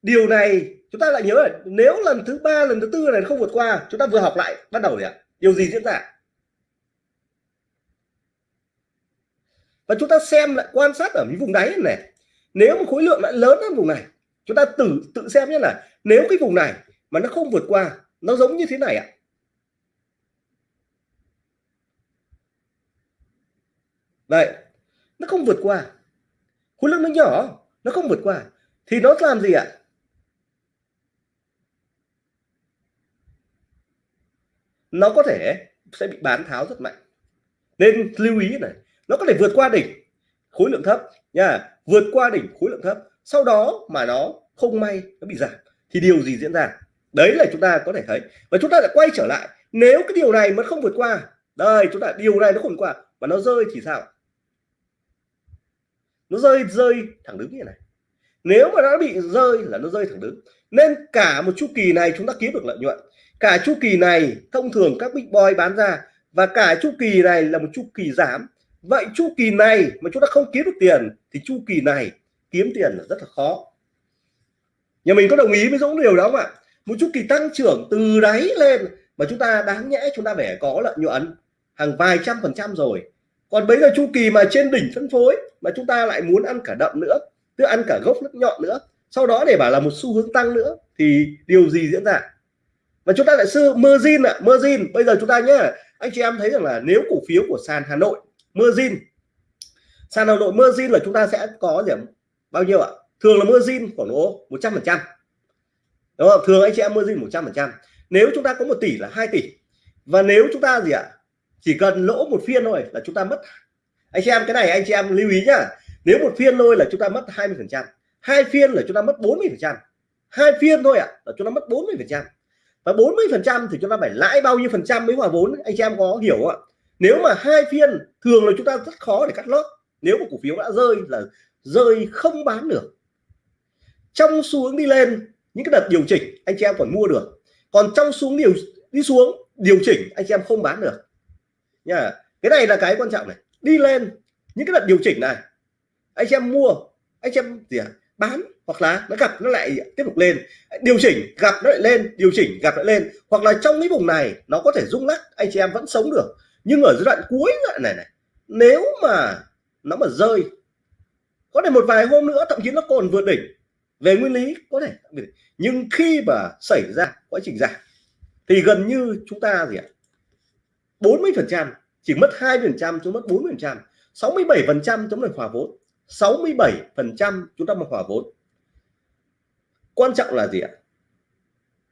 Điều này chúng ta lại nhớ là nếu lần thứ ba, lần thứ tư này không vượt qua, chúng ta vừa học lại, bắt đầu ạ? Điều gì diễn ra? Và chúng ta xem lại, quan sát ở những vùng đáy này nếu một khối lượng lại lớn hơn vùng này, chúng ta tự tự xem nhé là nếu cái vùng này mà nó không vượt qua, nó giống như thế này ạ. Vậy nó không vượt qua. Khối lượng nó nhỏ, nó không vượt qua. Thì nó làm gì ạ? Nó có thể sẽ bị bán tháo rất mạnh. Nên lưu ý này, nó có thể vượt qua đỉnh khối lượng thấp nha, vượt qua đỉnh khối lượng thấp, sau đó mà nó không may nó bị giảm thì điều gì diễn ra? Đấy là chúng ta có thể thấy. Và chúng ta lại quay trở lại, nếu cái điều này mà không vượt qua, đây, chúng ta, điều này nó không vượt qua, và nó rơi thì sao? Nó rơi rơi thẳng đứng như này. Nếu mà nó bị rơi là nó rơi thẳng đứng. Nên cả một chu kỳ này chúng ta kiếm được lợi nhuận cả chu kỳ này, thông thường các big boy bán ra, và cả chu kỳ này là một chu kỳ giảm. Vậy chu kỳ này mà chúng ta không kiếm được tiền, thì chu kỳ này kiếm tiền là rất là khó. Nhà mình có đồng ý với Dũng điều đó không ạ? Một chu kỳ tăng trưởng từ đáy lên mà chúng ta đáng nhẽ chúng ta phải có lợi nhuận hàng vài trăm phần trăm rồi. Còn bây giờ chu kỳ mà trên đỉnh phân phối mà chúng ta lại muốn ăn cả đậm nữa, tức ăn cả gốc lẫn nhọn nữa, sau đó để bảo là một xu hướng tăng nữa, thì điều gì diễn ra? Và chúng ta lại sư margin ạ à, margin bây giờ chúng ta nhé anh chị em thấy rằng là nếu cổ phiếu của sàn Hà Nội margin sàn Hà Nội margin là chúng ta sẽ có điểm bao nhiêu ạ? Thường là margin khoảng độ 100 phần trăm. Đúng không? Thường anh chị em margin 100 phần trăm. Nếu chúng ta có một tỷ là 2 tỷ. Và nếu chúng ta gì ạ? Chỉ cần lỗ một phiên thôi là chúng ta mất. Anh chị em cái này anh chị em lưu ý nhá. Nếu một phiên thôi là chúng ta mất 20 phần trăm. Hai phiên là chúng ta mất 40 phần trăm. Hai phiên thôi ạ là chúng ta mất 40 phần trăm và 40 phần trăm thì chúng ta phải lãi bao nhiêu phần trăm mới hòa vốn? Anh chị em có hiểu không ạ? Nếu mà hai phiên, thường là chúng ta rất khó để cắt lót. Nếu mà cổ phiếu đã rơi là rơi không bán được. Trong xu hướng đi lên, những cái đợt điều chỉnh, anh chị em còn mua được. Còn trong xuống điều, đi xuống, điều chỉnh, anh chị em không bán được. Nha, cái này là cái quan trọng này. Đi lên, những cái đợt điều chỉnh này, anh chị em mua, anh chị em gì à? bán hoặc là nó gặp nó lại tiếp tục lên. Điều chỉnh, gặp nó lại lên, điều chỉnh, gặp lại lên. Hoặc là trong cái vùng này, nó có thể rung lắc, anh chị em vẫn sống được. Nhưng ở giai đoạn cuối này này, nếu mà nó mà rơi, có thể một vài hôm nữa, thậm chí nó còn vượt đỉnh. Về nguyên lý, có thể nhưng khi mà xảy ra quá trình giảm, thì gần như chúng ta gì ạ? 40 phần trăm, chỉ mất hai phần trăm, chúng mất 40 phần trăm. 67 phần trăm chúng là hòa vốn. 67 phần trăm chúng ta mà hòa vốn quan trọng là gì ạ?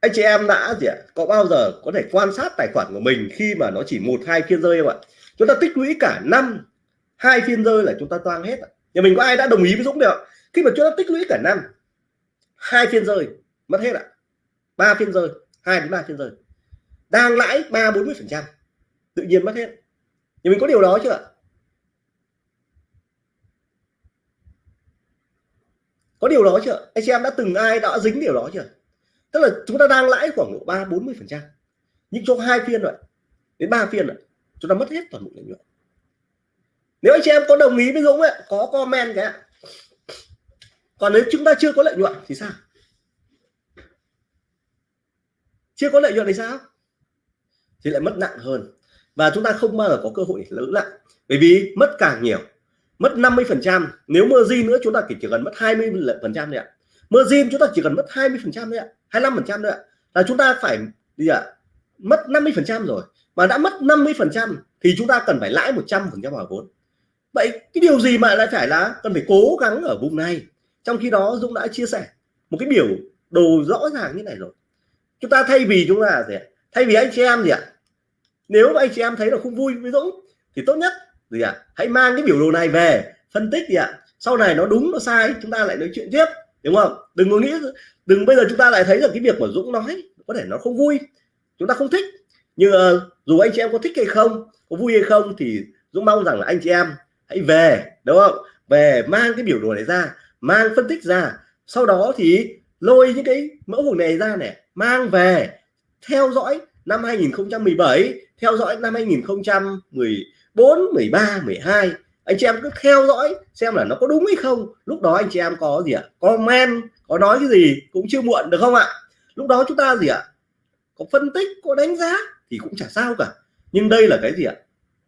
Anh chị em đã gì ạ? Có bao giờ có thể quan sát tài khoản của mình khi mà nó chỉ một, hai phiên rơi không ạ? Chúng ta tích lũy cả năm, hai phiên rơi là chúng ta toang hết nhà mình có ai đã đồng ý với Dũng được khi mà chúng ta tích lũy cả năm, hai phiên rơi, mất hết ạ. Ba phiên rơi, hai đến ba phiên rơi. Đang lãi ba bốn mươi phần trăm, tự nhiên mất hết. Nhà mình có điều đó chưa ạ? Có điều đó chưa? Anh chị em đã từng ai đã dính điều đó chưa? Tức là chúng ta đang lãi khoảng độ ba bốn mươi phần trăm. Nhưng trong hai phiên rồi đến ba phiên rồi chúng ta mất hết toàn bộ lợi nhuận. Nếu anh chị em có đồng ý với Dũng ấy, có comment cái còn nếu chúng ta chưa có lợi nhuận thì sao? Chưa có lợi nhuận thì sao? Thì lại mất nặng hơn. Và chúng ta không bao giờ có cơ hội lớn lại bởi vì mất càng nhiều mất 50 phần trăm. Nếu margin nữa, chúng ta chỉ cần mất 20 phần trăm thôi ạ. Margin chúng ta chỉ cần mất 20 phần trăm thôi ạ. 25 phần trăm thôi ạ. Là chúng ta phải gì ạ? Mất 50 phần trăm rồi. Mà đã mất 50 phần trăm thì chúng ta cần phải lãi 100 phần trăm vào vốn. Vậy cái điều gì mà lại phải là cần phải cố gắng ở vùng này? Trong khi đó, Dũng đã chia sẻ một cái biểu đồ rõ ràng như này rồi. Chúng ta thay vì chúng ta gì ạ? Thay vì anh chị em gì ạ? Nếu mà anh chị em thấy là không vui với Dũng thì tốt nhất gì ạ? Hãy mang cái biểu đồ này về phân tích gì ạ. Sau này nó đúng nó sai chúng ta lại nói chuyện tiếp đúng không? Đừng có nghĩ đừng bây giờ chúng ta lại thấy là cái việc mà Dũng nói có thể nó không vui. Chúng ta không thích. Nhưng uh, ờ, dù anh chị em có thích hay không có vui hay không thì Dũng mong rằng là anh chị em hãy về đúng không? Về mang cái biểu đồ này ra mang phân tích ra. Sau đó thì lôi những cái mẫu hình này ra này mang về. Theo dõi năm 2017 theo dõi năm 2014 13 12 anh chị em cứ theo dõi xem là nó có đúng hay không. Lúc đó anh chị em có gì ạ? Comment có nói cái gì cũng chưa muộn, được không ạ? Lúc đó chúng ta gì ạ? Có phân tích, có đánh giá thì cũng chả sao cả. Nhưng đây là cái gì ạ?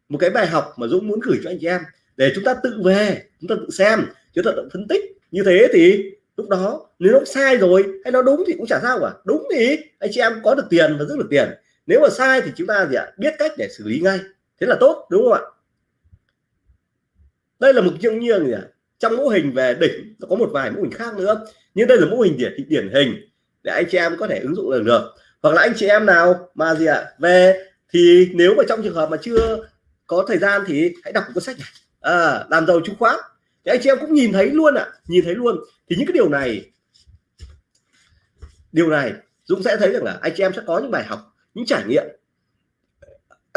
Một cái bài học mà Dũng muốn gửi cho anh chị em để chúng ta tự về, chúng ta tự xem chúng ta tự phân tích như thế thì lúc đó nếu nó sai rồi hay nó đúng thì cũng chả sao cả. Đúng thì anh chị em có được tiền và giữ được tiền. Nếu mà sai thì chúng ta gì ạ? Biết cách để xử lý ngay thế là tốt đúng không ạ? Đây là một chương như gì ạ? Trong mô hình về đỉnh nó có một vài mô hình khác nữa. Nhưng đây là mô hình điển điển hình để anh chị em có thể ứng dụng được được. Hoặc là anh chị em nào mà gì ạ? Về thì nếu mà trong trường hợp mà chưa có thời gian thì hãy đọc một cuốn sách này. À, làm giàu chứng khoán. Thì anh chị em cũng nhìn thấy luôn ạ à, nhìn thấy luôn. Thì những cái điều này điều này Dũng sẽ thấy rằng là anh chị em sẽ có những bài học những trải nghiệm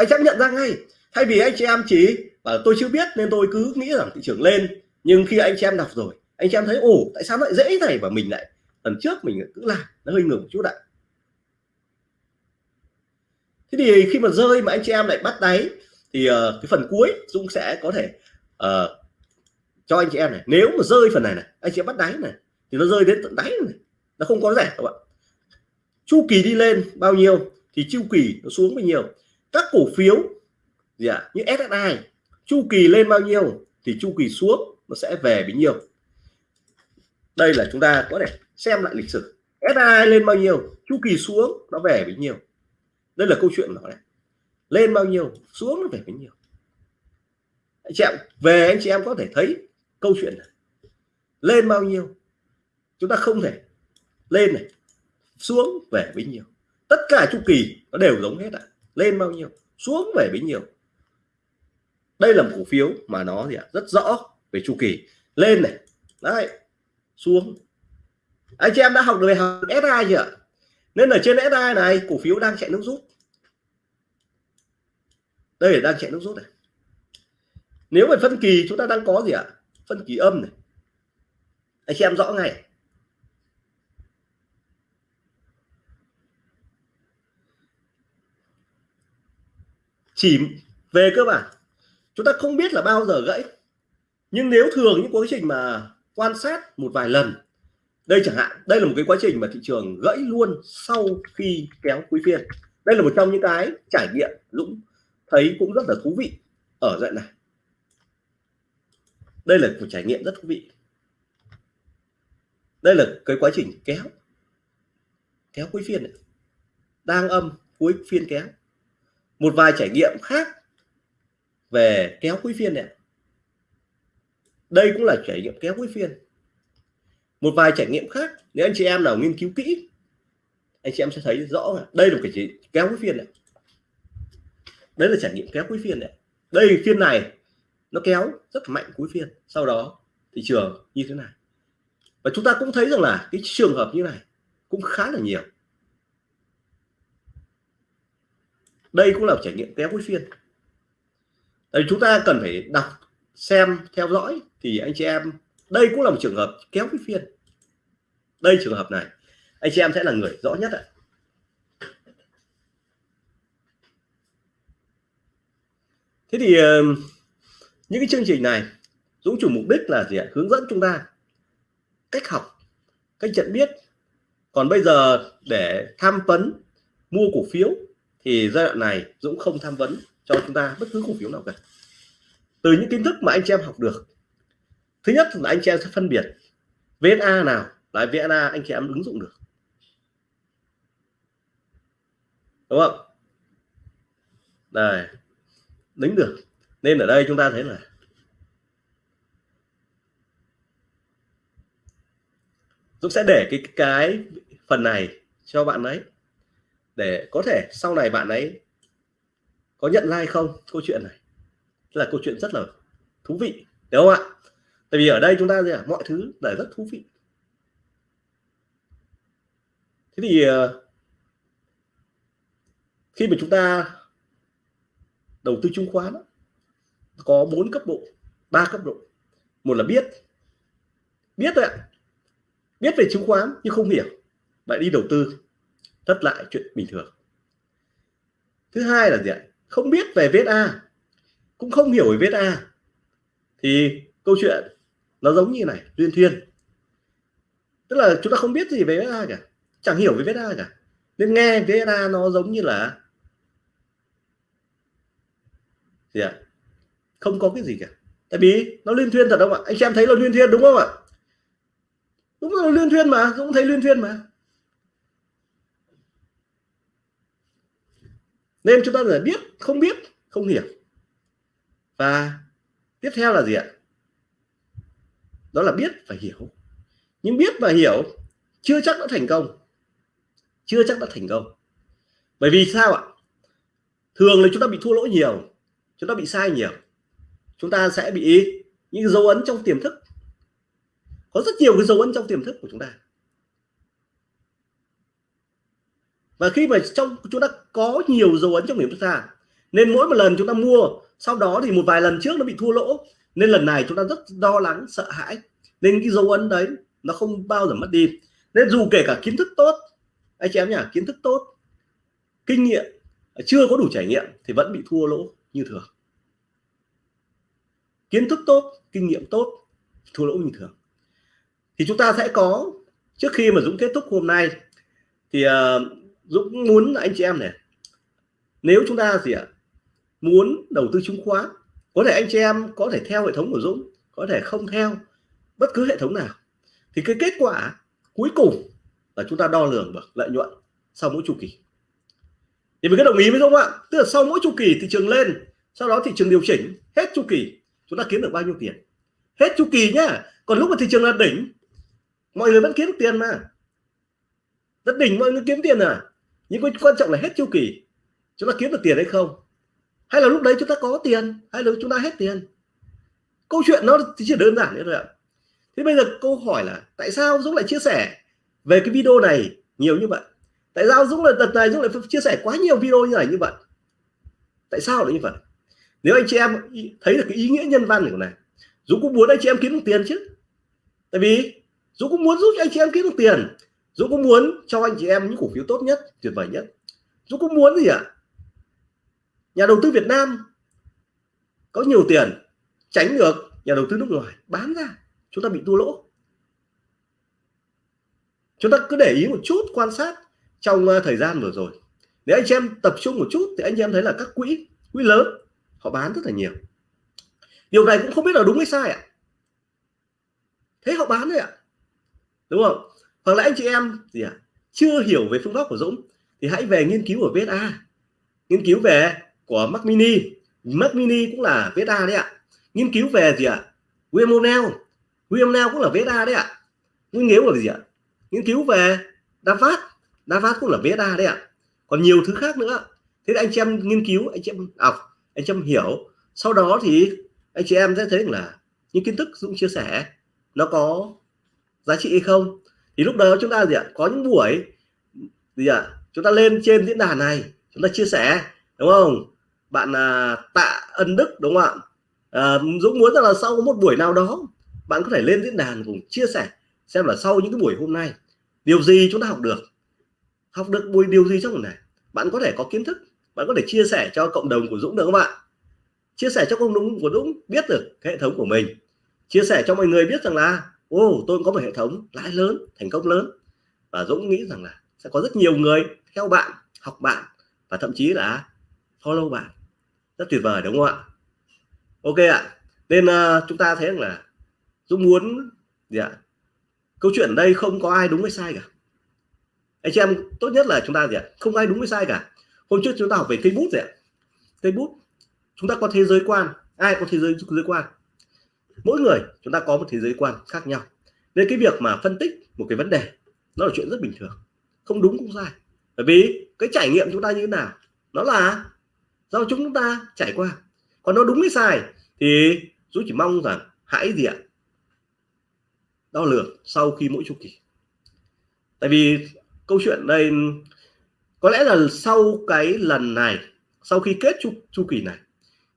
anh sẽ nhận ra ngay. Thay vì anh chị em chỉ bảo tôi chưa biết nên tôi cứ nghĩ rằng thị trường lên. Nhưng khi anh chị em đọc rồi anh chị em thấy ồ tại sao lại dễ này? Và mình lại lần trước mình cứ làm nó hơi ngừng một chút ạ. Thế thì khi mà rơi mà anh chị em lại bắt đáy thì uh, cái phần cuối Dũng sẽ có thể uh, cho anh chị em này. Nếu mà rơi phần này này anh chị em bắt đáy này thì nó rơi đến tận đáy này. Nó không có rẻ các bạn chu kỳ đi lên bao nhiêu thì chu kỳ nó xuống bao nhiêu các cổ phiếu gì ạ à, như SSI chu kỳ lên bao nhiêu thì chu kỳ xuống nó sẽ về bấy nhiêu. Đây là chúng ta có thể xem lại lịch sử. SSI lên bao nhiêu chu kỳ xuống nó về bấy nhiêu. Đây là câu chuyện nó này. Lên bao nhiêu xuống nó về bấy nhiêu. Anh chị em về anh chị em có thể thấy câu chuyện này. Lên bao nhiêu chúng ta không thể lên này xuống về bấy nhiêu. Tất cả chu kỳ nó đều giống hết ạ lên bao nhiêu, xuống về bấy nhiêu. Đây là một cổ phiếu mà nó gì ạ? Rất rõ về chu kỳ. Lên này. Đấy. Xuống. Anh chị em đã học được học SI chưa nên ở trên SI này, cổ phiếu đang chạy nước rút. Đây là đang chạy nước rút này. Nếu về phân kỳ chúng ta đang có gì ạ? Phân kỳ âm này. Anh chị em rõ ngay. Chỉ về cơ bản, chúng ta không biết là bao giờ gãy. Nhưng nếu thường những quá trình mà quan sát một vài lần, đây chẳng hạn, đây là một cái quá trình mà thị trường gãy luôn sau khi kéo cuối phiên. Đây là một trong những cái trải nghiệm Dũng thấy cũng rất là thú vị ở dạng này. Đây là một trải nghiệm rất thú vị. Đây là cái quá trình kéo kéo cuối phiên này. đang âm, cuối phiên kéo một vài trải nghiệm khác về kéo cuối phiên này đây cũng là trải nghiệm kéo cuối phiên. Một vài trải nghiệm khác, nếu anh chị em nào nghiên cứu kỹ, anh chị em sẽ thấy rõ là đây là một cái gì kéo cuối phiên này đấy là trải nghiệm kéo cuối phiên này đây, phiên này, nó kéo rất mạnh cuối phiên. Sau đó, thị trường như thế này. Và chúng ta cũng thấy rằng là cái trường hợp như này cũng khá là nhiều. Đây cũng là trải nghiệm kéo cuối phiên. Đây chúng ta cần phải đọc, xem, theo dõi thì anh chị em, đây cũng là một trường hợp kéo cái phiên. Đây trường hợp này, anh chị em sẽ là người rõ nhất ạ. Thế thì ờ, những cái chương trình này, Dũng chủ mục đích là gì ạ? Hướng dẫn chúng ta cách học, cách nhận biết. Còn bây giờ để tham vấn, mua cổ phiếu thì giai đoạn này Dũng không tham vấn cho chúng ta bất cứ cổ phiếu nào cả. Từ những kiến thức mà anh chị em học được, thứ nhất là anh chị em sẽ phân biệt VSA nào là VSA anh chị em ứng dụng được. Đúng không? Đây đánh được. Nên ở đây chúng ta thấy là Dũng sẽ để cái cái phần này cho bạn ấy để có thể sau này bạn ấy có nhận like không? Câu chuyện này. Là câu chuyện rất là thú vị đúng không ạ? Tại vì ở đây chúng ta gì à? mọi thứ là rất thú vị. Thế thì ờ, khi mà chúng ta đầu tư chứng khoán có bốn cấp độ, ba cấp độ. Một là biết. Biết thôi ạ. Biết về chứng khoán nhưng không hiểu. Lại đi đầu tư tất lại chuyện bình thường. Thứ hai là gì ạ? Không biết về VSA cũng không hiểu về VSA thì câu chuyện nó giống như này liên thuyên. Tức là chúng ta không biết gì về VSA cả, chẳng hiểu về VSA cả. Nên nghe VSA nó giống như là gì ạ? Không có cái gì cả. Tại vì nó liên thuyên thật không ạ? Anh xem thấy là liên thuyên đúng không ạ? Đúng là liên thuyên mà, cũng thấy liên thuyên mà. Nên chúng ta phải biết, không biết, không hiểu. Và tiếp theo là gì ạ? Đó là biết và hiểu. Nhưng biết và hiểu chưa chắc đã thành công. Chưa chắc đã thành công. Bởi vì sao ạ? Thường là chúng ta bị thua lỗ nhiều, chúng ta bị sai nhiều. Chúng ta sẽ bị những dấu ấn trong tiềm thức. Có rất nhiều cái dấu ấn trong tiềm thức của chúng ta. Và khi mà trong chúng ta có nhiều dấu ấn trong điểm thức ta nên mỗi một lần chúng ta mua sau đó thì một vài lần trước nó bị thua lỗ nên lần này chúng ta rất lo lắng sợ hãi. Nên cái dấu ấn đấy nó không bao giờ mất đi. Nên dù kể cả kiến thức tốt anh chị em nhỉ kiến thức tốt kinh nghiệm chưa có đủ trải nghiệm thì vẫn bị thua lỗ như thường. Kiến thức tốt kinh nghiệm tốt thua lỗ như thường. Thì chúng ta sẽ có trước khi mà Dũng kết thúc hôm nay thì uh, Dũng muốn anh chị em này, nếu chúng ta gì ạ, muốn đầu tư chứng khoán, có thể anh chị em có thể theo hệ thống của Dũng, có thể không theo bất cứ hệ thống nào, thì cái kết quả cuối cùng là chúng ta đo lường được lợi nhuận sau mỗi chu kỳ. Thì mình có đồng ý với Dũng ạ, tức là sau mỗi chu kỳ thị trường lên, sau đó thị trường điều chỉnh, hết chu kỳ chúng ta kiếm được bao nhiêu tiền? Hết chu kỳ nhá, còn lúc mà thị trường là đỉnh, mọi người vẫn kiếm được tiền mà. Rất đỉnh mọi người kiếm tiền à? Nhưng quan trọng là hết chu kỳ. Chúng ta kiếm được tiền hay không? Hay là lúc đấy chúng ta có tiền? Hay là chúng ta hết tiền? Câu chuyện nó chỉ đơn giản thế thôi ạ. Thế bây giờ câu hỏi là tại sao Dũng lại chia sẻ về cái video này nhiều như vậy? Tại sao Dũng lại, đợt này Dũng lại chia sẻ quá nhiều video như này như vậy? Tại sao lại như vậy? Nếu anh chị em thấy được cái ý nghĩa nhân văn của này, Dũng cũng muốn anh chị em kiếm được tiền chứ. Tại vì Dũng cũng muốn giúp cho anh chị em kiếm được tiền. Dũng cũng muốn cho anh chị em những cổ phiếu tốt nhất, tuyệt vời nhất? Dũng cũng muốn gì ạ? À? nhà đầu tư Việt Nam có nhiều tiền, tránh được nhà đầu tư nước ngoài bán ra, chúng ta bị thua lỗ. Chúng ta cứ để ý một chút, quan sát trong ờ, thời gian vừa rồi. Nếu anh chị em tập trung một chút thì anh chị em thấy là các quỹ quỹ lớn, họ bán rất là nhiều. Điều này cũng không biết là đúng hay sai ạ. Thế họ bán đấy ạ. Đúng không? Hoặc là anh chị em gì ạ? Chưa hiểu về phương pháp của Dũng thì hãy về nghiên cứu ở VSA nghiên cứu về của Mac Mini. Mac Mini cũng là VSA đấy ạ. Nghiên cứu về gì ạ? William O'Neill William O'Neill cũng là VSA đấy ạ. Nghiên cứu về gì ạ? Nghiên cứu về Davat. Davat cũng là VSA đấy ạ. Còn nhiều thứ khác nữa. Thế anh chị em nghiên cứu, anh chị em học anh chị em hiểu. Sau đó thì anh chị em sẽ thấy là những kiến thức Dũng chia sẻ nó có giá trị hay không thì lúc đó chúng ta gì ạ? Có những buổi gì ạ? Chúng ta lên trên diễn đàn này chúng ta chia sẻ đúng không? Bạn à, tạ ân đức đúng không ạ? À, dũng muốn rằng là sau một buổi nào đó bạn có thể lên diễn đàn cùng chia sẻ xem là sau những cái buổi hôm nay điều gì chúng ta học được? Học được buổi điều gì trong buổi này? Bạn có thể có kiến thức bạn có thể chia sẻ cho cộng đồng của Dũng được không bạn chia sẻ cho cộng đồng của Dũng biết được hệ thống của mình. Chia sẻ cho mọi người biết rằng là ô oh, tôi có một hệ thống lãi lớn thành công lớn. Và Dũng nghĩ rằng là sẽ có rất nhiều người theo bạn học bạn và thậm chí là follow bạn. Rất tuyệt vời đúng không ạ? Ok ạ. Nên uh, chúng ta thấy rằng là Dũng muốn gì ạ? Câu chuyện ở đây không có ai đúng hay sai cả. Anh chị em tốt nhất là chúng ta gì ạ? Không ai đúng hay sai cả. Hôm trước chúng ta học về Facebook gì ạ. Facebook, chúng ta có thế giới quan. Ai có thế giới giới quan? Mỗi người chúng ta có một thế giới quan khác nhau. Nên cái việc mà phân tích một cái vấn đề nó là chuyện rất bình thường. Không đúng cũng sai. Bởi vì cái trải nghiệm chúng ta như thế nào? Nó là do chúng ta trải qua. Còn nó đúng hay sai thì tôi chỉ mong rằng hãy gì ạ? Đo lường sau khi mỗi chu kỳ. Tại vì câu chuyện đây có lẽ là sau cái lần này sau khi kết chu, chu kỳ này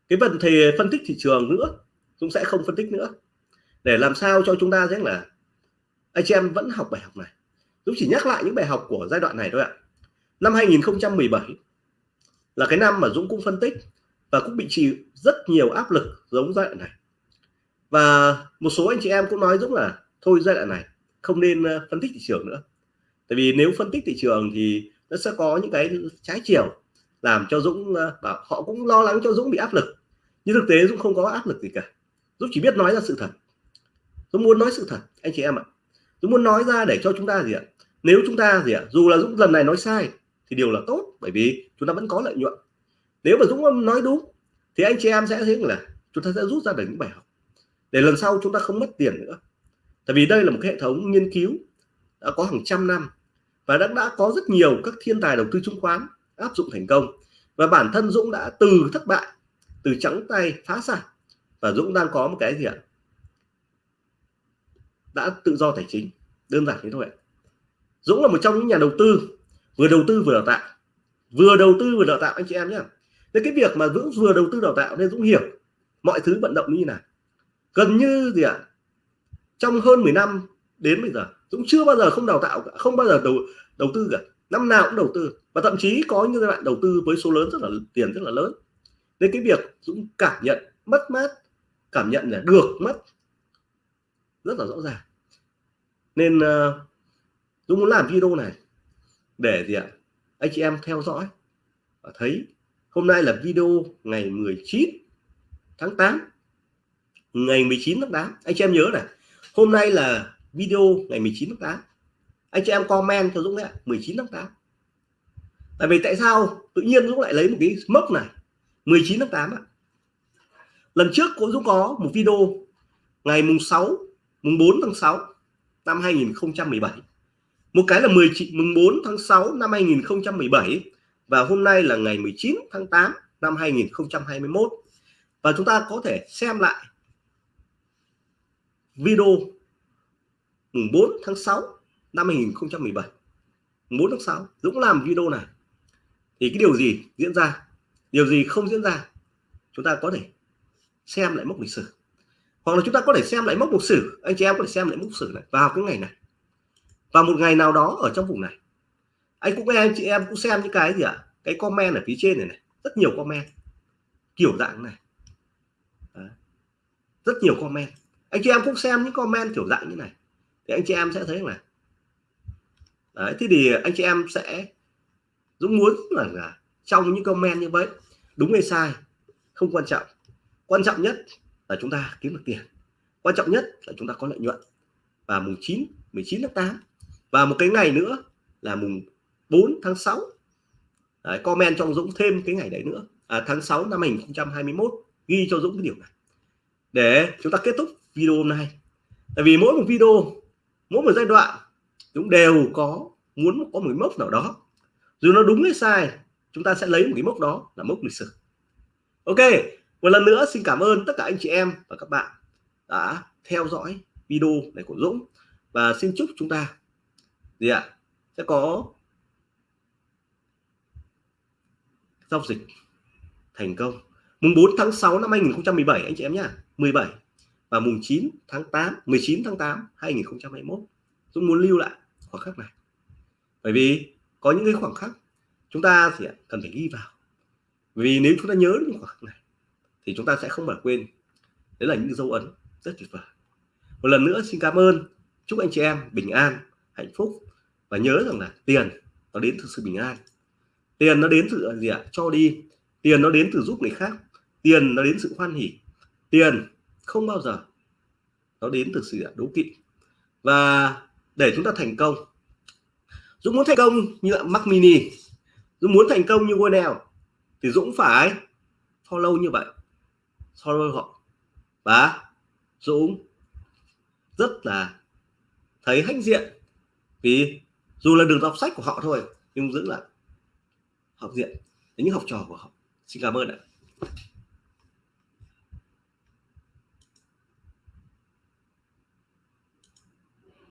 cái vấn thì phân tích thị trường nữa dũng sẽ không phân tích nữa. Để làm sao cho chúng ta rằng là anh chị em vẫn học bài học này. Dũng chỉ nhắc lại những bài học của giai đoạn này thôi ạ. Năm 2017 là cái năm mà Dũng cũng phân tích và cũng bị chịu rất nhiều áp lực giống giai đoạn này. Và một số anh chị em cũng nói Dũng là thôi giai đoạn này không nên ờ, phân tích thị trường nữa. Tại vì nếu phân tích thị trường thì nó sẽ có những cái trái chiều làm cho Dũng ờ, và họ cũng lo lắng cho Dũng bị áp lực. Nhưng thực tế Dũng không có áp lực gì cả. Dũng chỉ biết nói ra sự thật. Dũng muốn nói sự thật, anh chị em ạ. Dũng muốn nói ra để cho chúng ta gì ạ? Nếu chúng ta gì ạ? Dù là Dũng lần này nói sai thì điều là tốt, bởi vì chúng ta vẫn có lợi nhuận. Nếu mà Dũng nói đúng thì anh chị em sẽ thấy là chúng ta sẽ rút ra được những bài học. Để lần sau chúng ta không mất tiền nữa. Tại vì đây là một cái hệ thống nghiên cứu đã có hàng trăm năm và đã đã có rất nhiều các thiên tài đầu tư chứng khoán áp dụng thành công. Và bản thân Dũng đã từ thất bại, từ trắng tay phá sản và Dũng đang có một cái gì ạ? Đã tự do tài chính. Đơn giản thế thôi Dũng là một trong những nhà đầu tư vừa đầu tư vừa đào tạo. Vừa đầu tư vừa đào tạo anh chị em nhé nên cái việc mà Dũng vừa đầu tư đào tạo nên Dũng hiểu mọi thứ vận động như nào. Gần như gì ạ? Trong hơn 10 năm đến bây giờ Dũng chưa bao giờ không đào tạo cả, không bao giờ đầu đầu tư cả. Năm nào cũng đầu tư. Và thậm chí có những giai đoạn đầu tư với số lớn rất là tiền rất là lớn. Nên cái việc Dũng cảm nhận mất mát cảm nhận là được mất rất là rõ ràng. Nên uh, Dũng muốn làm video này để gì ạ? Anh chị em theo dõi và thấy hôm nay là video ngày 19 tháng 8 ngày 19 tháng 8 anh chị em nhớ này hôm nay là video ngày 19 tháng 8 anh chị em comment cho Dũng đấy 19 tháng 8 tại vì tại sao tự nhiên Dũng lại lấy một cái mốc này 19 tháng 8 ạ? Lần trước cũng Dũng có một video ngày mùng 6 mùng 4 tháng 6 năm 2017 một cái là 10 mùng 4 tháng 6 năm 2017 và hôm nay là ngày 19 tháng 8 năm 2021 và chúng ta có thể xem lại video mùng 4 tháng 6 năm 2017 mùng 4 tháng 6 Dũng làm video này. Thì cái điều gì diễn ra? Điều gì không diễn ra? Chúng ta có thể xem lại mốc lịch sử. Hoặc là chúng ta có thể xem lại mốc lịch sử. Anh chị em có thể xem lại mốc lịch sử này vào cái ngày này. Và một ngày nào đó ở trong vùng này. Anh cũng nghe anh chị em cũng xem những cái gì ạ? À? cái comment ở phía trên này này. Rất nhiều comment. Kiểu dạng này. Đấy. rất nhiều comment. Anh chị em cũng xem những comment kiểu dạng như này. Thì anh chị em sẽ thấy là Đấy, thế thì anh chị em sẽ Dũng muốn là, là trong những comment như vậy. Đúng hay sai không quan trọng quan trọng nhất là chúng ta kiếm được tiền. Quan trọng nhất là chúng ta có lợi nhuận. Và mùng 9 19 tháng 8 và một cái ngày nữa là mùng 4 tháng 6 đấy, comment cho Dũng thêm cái ngày đấy nữa. À, tháng 6 năm 2021 ghi cho Dũng cái điều này. Để chúng ta kết thúc video hôm nay. Tại vì mỗi một video mỗi một giai đoạn chúng đều có muốn có một cái mốc nào đó. Dù nó đúng hay sai chúng ta sẽ lấy một cái mốc đó là mốc lịch sử. Ok một lần nữa, xin cảm ơn tất cả anh chị em và các bạn đã theo dõi video này của Dũng. Và xin chúc chúng ta gì ạ? Sẽ có giao dịch thành công. Mùng 4 tháng 6 năm 2017 anh chị em nhá. 17 và mùng 9 tháng 8 19 tháng 8 2021 Dũng muốn lưu lại khoảng khắc này. Bởi vì có những cái khoảng khắc chúng ta thì cần phải ghi vào. Vì nếu chúng ta nhớ những khoảng khắc này thì chúng ta sẽ không phải quên. Đấy là những dấu ấn rất tuyệt vời. Một lần nữa xin cảm ơn. Chúc anh chị em bình an, hạnh phúc. Và nhớ rằng là tiền nó đến từ sự bình an. Tiền nó đến từ gì ạ? Cho đi. Tiền nó đến từ giúp người khác. Tiền nó đến sự hoan hỉ. Tiền không bao giờ nó đến từ sự đố kỵ. Và để chúng ta thành công, Dũng muốn thành công như Mac Mini. Dũng muốn thành công như Wonel thì Dũng phải follow như vậy follow họ. Và Dũng, rất là thấy hãnh diện. Vì dù là đường đọc sách của họ thôi, nhưng giữ là học diện. Đến những học trò của họ. Xin cảm ơn ạ.